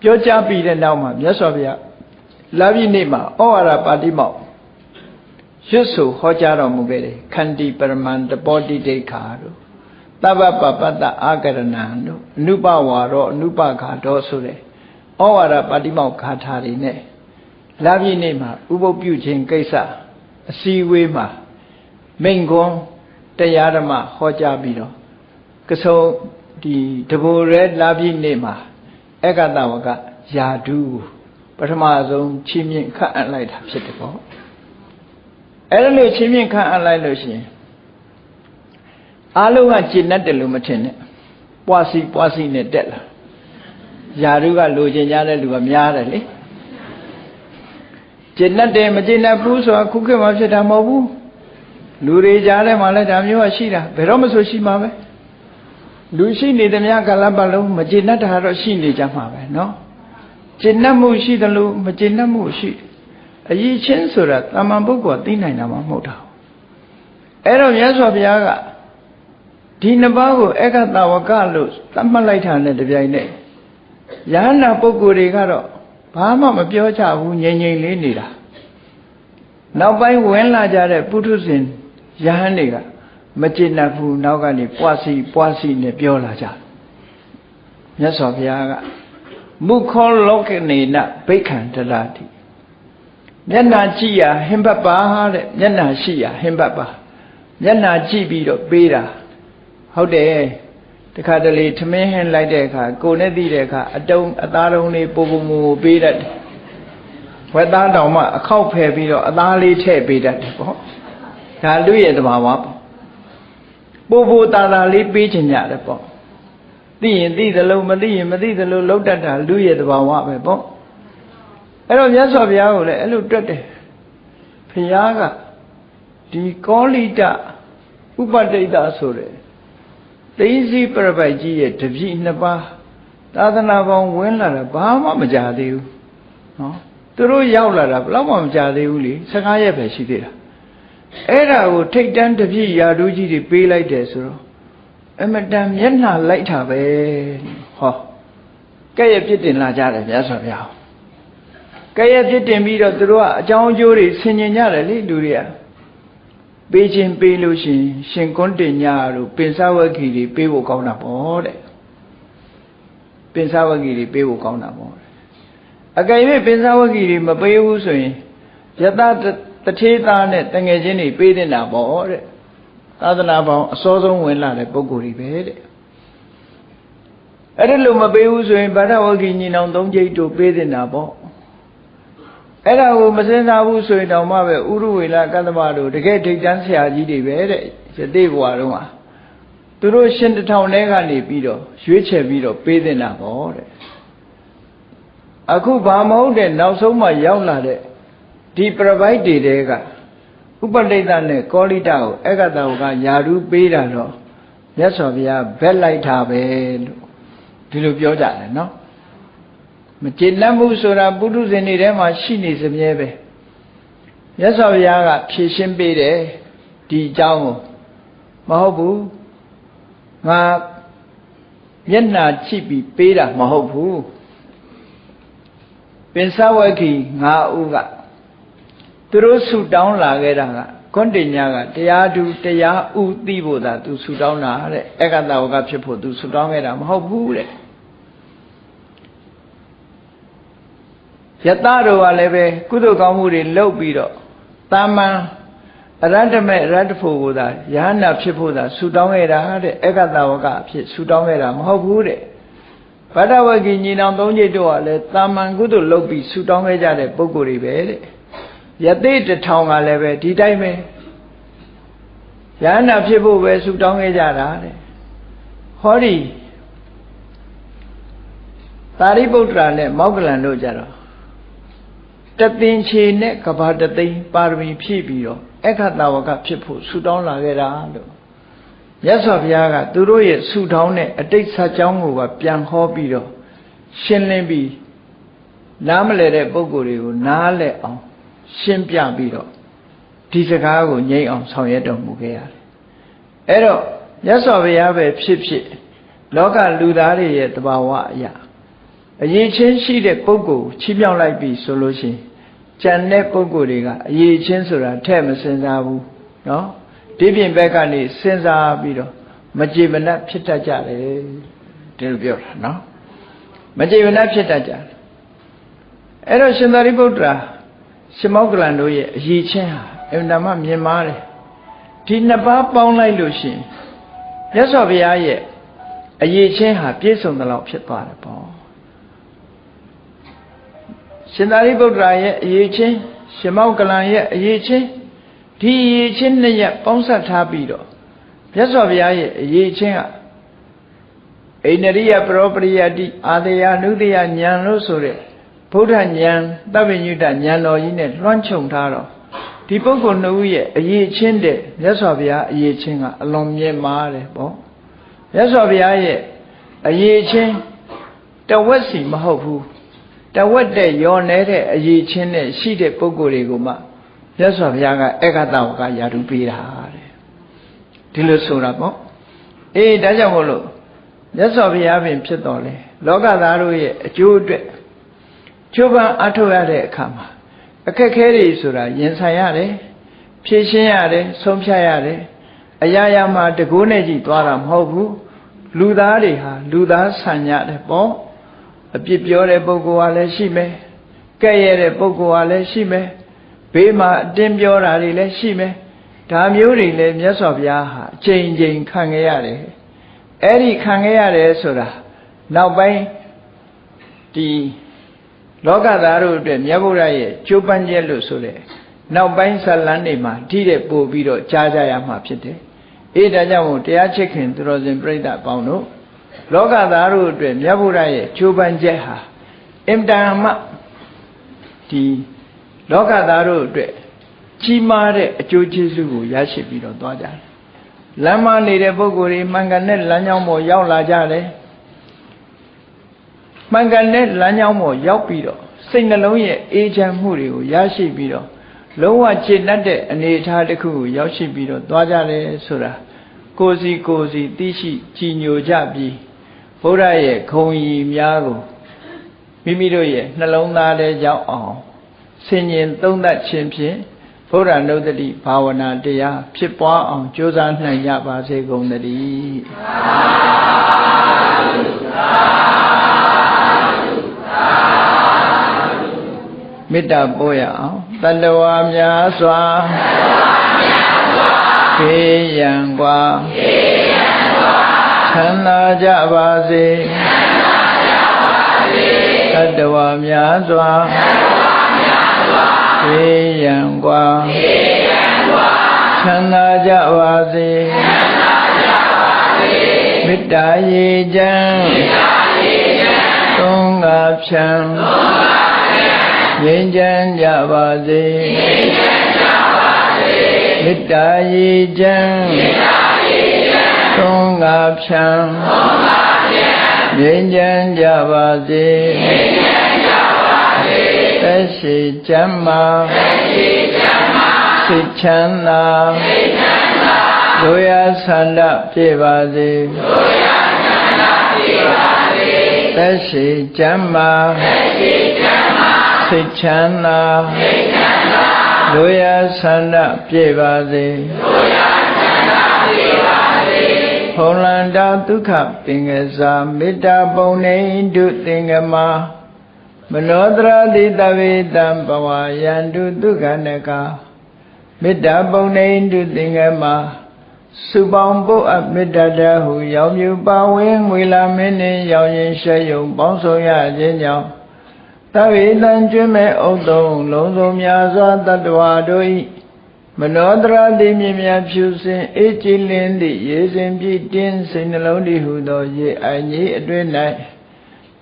ပြောကြားပြီးတဲ့နောက်မှာမြတ်စွာဘုရားလာပြီနေ့မှာဩဝါဒပါတိမောက်ရွတ်ဆိုဟောကြားတော်မူခဲ့တယ်ခန္တီပရမန္တပောတိဒိဋ္ဌာတို့သဗ္ဗပပတ္တအာကရဏံတို့အနုပဝါရောအနုပခါတော်ဆိုတဲ့ဩဝါဒပါတိမောက်ခါထာတွေနဲ့လာပြီနေ့မှာဥပုပ်ပြုခြင်းကိစ္စအစည်းအဝေးမှာမိန်ခွန်းတရားဓမ္မဟောကြားပြီးတော့ ကဆုံဒီတဘူရဲလာပြီနေ့မှာအက္ကတဝကယာဒုပထမဆုံးချီးမြှင့်ခန့်အပ်လိုက်တာဖြစ်တယ်ပေါ့အဲ့ဒါလို့ချီးမြှင့်ခန့်အပ်လိုက်လို့ရှိရင်အားလုံးကကျင့်တတ်တယ်လို့မထင်နဲ့ပွားစီပွားစီနဲ့တက်လာယာဒုကလိုချင်ကြတဲ့လူကများတယ်လေကျင့်တတ်တယ်မကျင့်တတ်ဘူးဆိုတာခုခေတ်မှာဖြစ်တာမဟုတ်ဘူးလူတွေကြားထဲမှာလည်းဒါမျိုးကရှိတာဘယ်တော့မှဆိုရှိမှာပဲ လူရှိနေသမျှကာလပတ်လုံးမကျေနပ်တာတော့ရှိနေကြမှာပဲเนาะကျေနပ်မှုရှိတယ်လို့မကျေနပ်မှုရှိအရေးချင်းဆိုတာတာမန်ပုဂ္ဂိုလ်သိနိုင်တာမှမဟုတ်တာအဲ့တော့မြတ်စွာဘုရားကဒီနှစ်ပါးကိုအက္ခတဝကလို့သတ်မှတ်လိုက်တာနဲ့တပြိုင်နက်ယဟနာပုဂ္ဂိုလ်တွေကတော့ဘာမှမပြောကြဘူးငြိမ်ငြိမ်လေးနေတာနောက်ပိုင်းဝင်လာကြတဲ့ပုထုဇဉ်ယဟန်တွေက မကျေနပ်ဘူးနောက်ကနေပွားစီပွားစီနဲ့ပြောလာကြမြတ်စွာဘုရားကမုခောလောကနေနဘိက္ခံတရာတိမျက်နာကြည့်ရဟင်ဘတ်ပါတဲ့မျက်နာရှိရဟင်ဘတ်ပါမျက်နာကြည့်ပြီးတော့ပေးတာဟုတ်တယ်တခါတလေထမင်းဟင်းလိုက်တဲ့အခါကိုနဲ့သိတဲ့အခါအတုံးအသားတုံးလေးပုံပုံမူပေးတတ်တယ်ဝက်သားတောင်မှအခောက်ဖယ်ပြီးတော့အသားလေးထည့်ပေးတတ်တယ်ပေါ့ဒါလူရဲ့တဘာဝပေါ့ ပို့ပို့တာတာလေးပေးချင်ကြတယ်ပေါ့သိရင်သိသလိုမသိရင်မသိသလိုလောက်တတ်တာလူရဲ့တဘာဝပဲပေါ့အဲ့တော့မြတ်စွာဘုရားကိုလည်းအဲ့လိုတွက်တယ်ဘုရားကဒီကောလိတဥပတိတ်တာဆိုတဲ့သိစီပြပိုက်ကြီးရဲ့တပြည့်နှစ်ပါးသာသနာပေါင်းဝင်လာတာဘာမှမကြသေးဘူးနော်သူတို့ရောက်လာတာဘယ်တော့မှမကြသေးဘူးလေ15ရက်ပဲရှိသေးတာ အဲ့ဒါကိုထိတ်တန်းတပြည့်ယာတို့ကြီးတွေပေးလိုက်တယ်ဆိုတော့အမတန်မျက်နှာလိုက်တာပဲဟောကဲ့ရဲ့ပြစ်တင်လာကြတယ်မြတ်စွာဘုရားကဲ့ရဲ့ပြစ်တင်ပြီးတော့သူတို့ကအကြောင်းအကျိုးတွေဆင်ញင်ကြတယ်လေလူတွေကပေးခြင်းပေးလို့ရှိရင်ရှင်ကွန်းတင်ညာတို့ပင်စဝဂီတွေပေးဖို့ကောင်းတာပေါ့တဲ့ပင်စဝဂီတွေပေးဖို့ကောင်းတာပေါ့အကယ်၍ပင်စဝဂီတွေမပေးဘူးဆိုရင်ယတ တထေသားနဲ့တငယ်ချင်းတွေပေးတင်တာပေါ့တဲ့သာသနာပေါင်းအစောဆုံးဝင်လာတဲ့ပုဂ္ဂိုလ်တွေပဲတဲ့အဲ့ဒီလိုမပေးဘူးဆိုရင်ဗာဒဝဂီညီနောင်သုံးကျိတ်တို့ပေးတင်တာပေါ့အဲ့ဒါကိုမစင်စားဘူးဆိုရင်တောင်မှပဲဥရဝေလကတ္တမတို့တကယ်ဒိဋ္ဌန်းဆရာကြီးတွေပဲတဲ့ယသိဘဝတုန်းကသူတို့ရှင်တထောင်ထဲကနေပြီးတော့ရွေးချယ်ပြီးတော့ပေးတင်တာပေါ့တဲ့အခုဘာမဟုတ်တဲ့နောက်ဆုံးမှရောက်လာတဲ့ ဒီ provide တွေတဲကဥပဋိတနဲ့ကောလိတကိုအက္ကတဝကယာရုပေးတာတော့မြတ်စွာဘုရားဘက်လိုက်တာပဲလို့ဒီလိုပြောကြတယ်နော်မကျေနပ်မှုဆိုတာပုထုဇဉ်တွေထဲမှာရှိနေစမြဲပဲမြတ်စွာဘုရားကဖြည့်ရှင်းပေးတယ်ဒီအကြောင်းကိုမဟုတ်ဘူးငါမျက်နှာချိပြီးပေးတာမဟုတ်ဘူးပင်စဝက္ခိ၅ဦးက သူတို့ဆူတောင်းလာခဲ့တာကကွန်တင်ညာကတရားသူတရားဥသိဖို့သာသူဆူတောင်းတာတဲ့အက္ကတဝကဖြစ်ဖို့သူဆူတောင်းခဲ့တာမဟုတ်ဘူးတဲ့ယတတို့ကလည်းပဲကုသိုလ်ကောင်းမှုတွေလုပ်ပြီးတော့တာမန်အရတ္တမေအရတ္တဖို့ကိုသာယဟနာဖြစ်ဖို့သာဆူတောင်းခဲ့တာတဲ့အက္ကတဝကအဖြစ်ဆူတောင်းခဲ့တာမဟုတ်ဘူးတဲ့ဗဒဝဂီညီနောင်သုံးချိတ်တို့ကလည်းတာမန်ကုသိုလ်လုပ်ပြီးဆူတောင်းခဲ့ကြတဲ့ပုဂ္ဂိုလ်တွေပဲတဲ့ ယသိတထောင်ကလည်းပဲဒီတိုင်းပဲယဟနာဖြစ်ဖို့ပဲဆူတောင်းခဲ့ကြတာတဲ့ဟောဒီသာရိပုတ္တရာနဲ့မောက္ကလန်တို့ကြတော့တသင်္ချေနဲ့ကဘာတသိန်းပါရမီဖြည့်ပြီးတော့အခတဝကဖြစ်ဖို့ဆူတောင်းလာခဲ့တာလို့မြတ်စွာဘုရားကသူတို့ရဲ့ဆူတောင်းတဲ့အတိတ်ဆက်ကြောင်းကိုပါပြန်ဟောပြီးတော့ရှင်းလင်းပြီးနားမလဲတဲ့ပုံကိုယ်တွေကိုနားလဲအောင် ရှင်းပြပြီးတော့ဒီစကားကိုငြိမ့်အောင်ဆောင်ရွက်တော်မူခဲ့ရတယ်အဲ့တော့မြတ်စွာဘုရားပဲဖြစ်ဖြစ်လောကလူသားတွေရဲ့တဘာဝအရာအရေးချင်းရှိတဲ့ပုဂ္ဂိုလ်ချီးမြှောက်လိုက်ပြီဆိုလို့ရှိရင်ကြံတဲ့ပုဂ္ဂိုလ်တွေကအရေးချင်းဆိုတာထဲ့မစင်စားဘူးเนาะဒီပြင်ဘက်ကနေစဉ်းစားပြီးတော့မကြေမနက်ဖြစ်တတ်ကြတယ်ဒီလိုပြောတာเนาะမကြေမနက်ဖြစ်တတ်ကြတယ်အဲ့တော့ရှင်သာရိပုတ္တရာ ရှင်မောက္ကလန်တို့ရဲ့အရေးချင်းဟာအမှန်တမ်းမြင်မာတယ်ဒီနှစ်ပါးပေါင်းလိုက်လို့ရှိရင်မြတ်စွာဘုရားရဲ့အရေးချင်းဟာပြည့်စုံသလောက်ဖြစ်သွားတယ်ပေါ့ရှင်သာရိပုတ္တရာရဲ့အရေးချင်းရှင်မောကလန်ရဲ့အရေးချင်းဒီအရေးချင်းနှစ်ရက်ပေါင်းစပ်ထားပြီးတော့မြတ်စွာဘုရားရဲ့အရေးချင်းကအိန္ဒိယပရောပရိယတိအာတယနုတယဉာဏ်လို့ဆိုတဲ့ ဗုဒ္ဓဉာဏ်တပ္ပညုတဉာဏ်တော်ကြီးနဲ့လွှမ်းခြုံထားတော့ဒီပုဂ္ဂိုလ်နှစ်ဦးရဲ့အရေးချင်းတဲ့မြတ်စွာဘုရားအရေးချင်းကအလွန်မြင့်မားတယ်ပေါ့မြတ်စွာဘုရားရဲ့အရေးချင်းတဝက်စီမဟုတ်ဘူးတဝက်တဲ့ယောနေတဲ့အရေးချင်းနဲ့ရှိတဲ့ပုဂ္ဂိုလ်တွေကိုမှမြတ်စွာဘုရားကဧကတဝကယာတုပေးတာတဲ့ဒီလိုဆိုတာပေါ့အေးဒါကြောင့်မို့လို့မြတ်စွာဘုရားပင်ဖြစ်တော်လဲလောကသားတို့ရဲ့အကျိုးအတွက် ကျိုးပန်းအထောက်ရတဲ့အခါမှာအခက်ခဲတွေဆိုတာရင်ဆိုင်ရတယ်ဖြည့်ရှင်းရတယ်ဆုံးဖြတ်ရတယ်အရာရာမှာတကိုးနဲ့ကြည့်သွားတာမဟုတ်ဘူးလူသားတွေဟာလူသားဆန်ကြတယ်ပေါ့အပြစ်ပြောတဲ့ပုဂ္ဂိုလ်ကလည်းရှိမယ်ကဲ့ရဲ့တဲ့ပုဂ္ဂိုလ်ကလည်းရှိမယ်ဘေးမှာအတင်းပြောတာတွေလည်းရှိမယ်ဒါမျိုးတွေလည်းမြတ်စွာဘုရားဟာအချိန်ချင်းခံခဲ့ရတယ်အဲ့ဒီခံခဲ့ရတယ်ဆိုတာနောက်ပိုင်းဒီ လောကသားတို့အတွက်မြတ်ဗုဒ္ဓရဲ့ကျိုးပန်းချက်လို့ဆိုတဲ့နောက်ပိုင်းဇလန်းတွေမှာထိတဲ့ပို့ပြီးတော့ကြားကြရမှာဖြစ်တယ်။အေးဒါကြောင့်မို့တရားချစ်ခင်သူတော်စင်ပြိဿအပေါင်းတို့လောကသားတို့အတွက်မြတ်ဗုဒ္ဓရဲ့ကျိုးပန်းချက်ဟာအင်တန်မှဒီလောကသားတို့အတွက်ကြီးမားတဲ့အကျိုးကျေးဇူးကိုရရှိပြီးတော့သွားကြတယ်။လမ်းမနေတဲ့ပုဂ္ဂိုလ်တွေမှန်ကန်တဲ့လမ်းကြောင်းပေါ်ရောက်လာကြတယ်။ မှန်ကန်တဲ့လမ်းကြောင်းပေါ်ရောက်ပြီးတော့စိတ်နှလုံးရဲ့အေးချမ်းမှုတွေကိုရရှိပြီးတော့လုံးဝကျေနပ်တဲ့အနေအထားတစ်ခုကိုရောက်ရှိပြီးတော့သွားကြတယ်ဆိုတာကိုစီကိုစီသိရှိကြည်ညိုကြပြီးဘုရားရဲ့ခုံရီများကိုမိမိတို့ရဲ့နှလုံးသားထဲရောက်အောင်ဆင်ញင်သုံးသပ်ခြင်းဖြင့်ဘုရားနုဒတိဘာဝနာတရားဖြစ်ပွားအောင်ကြိုးစားနိုင်ကြပါစေကုန်သတည်း မေတ္တာပို့ရအောင်တတဝါများစွာခေယံกว่าချမ်းသာကြပါစေတတဝါများစွာခေယံกว่าချမ်းသာကြပါစေမေတ္တာရေချမ်း သုံးငါဖြံငြိမ်းချမ်းကြပါစေမေတ္တာရေချမ်းသုံးငါဖြံငြိမ်းချမ်းကြပါစေသက်ရှိချမ်းမာစိတ်ချမ်းသာတို့ရဆန္ဒပြေပါစေ သက်ရှိချမ်းမာစိတ်ချမ်းသာတို့ရဆန္ဒပြေပါစေဖုံလန္တာဒုက္ခပင်ကစားမေတ္တာပုံနေဒုသင်္ကမမနောတရတိတဝေတံဘဝယန္တုဒုက္ခနကမေတ္တာပုံနေဒုသင်္ကမ စုပေါင်းပုတ်အမေတ္တာတဟုရောင်မြူပါဝင်ငွေလာမင်းနှင့်ရောင်ရင်ရှဲယုံပေါင်းဆောင်ရခြင်းကြောင့်သဗ္ဗေတံကျွမ်းမဲ့ဥတုံလုံးစုံများစွာတတ္တဝါတို့၏မနောတရာတိမြင်မြဖြူစင်အေးကြည်လင်းသည့်ရေစင်ပြည့်တင်းစိတ်နှလုံးတည်ဟုသောရေအိုင်ကြီးအတွင်း၌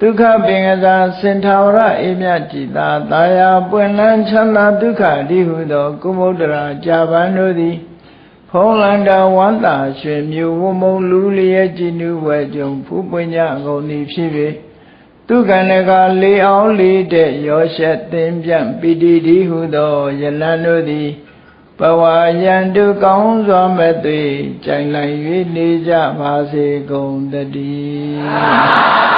ဒုက္ခပင်ကစားစင်ထာဝရအေးမြကြည်သာတာယာပွင့်လန်းချမ်းသာဒုက္ခတည်ဟုသောကုမုဒ္ဒရာကြာပန်တို့သည် ဖုံးလန္တာဝန္တာရွှေမြူဝမုံလူလျက်ကြည်နူးဝဲကြုံဖူးပွင့်ကြကုန်သည်ဖြစ်၍သူကဏကလေးအောင်လေးတဲ့ရောရှက်သင်ပြန့်ပိတိတိဟုသောယလန်တို့သည်ဘဝယံတုကောင်းစွာမဲ့သွေကြိုင်လိုက်၍နေကြပါစေကုန်တည်း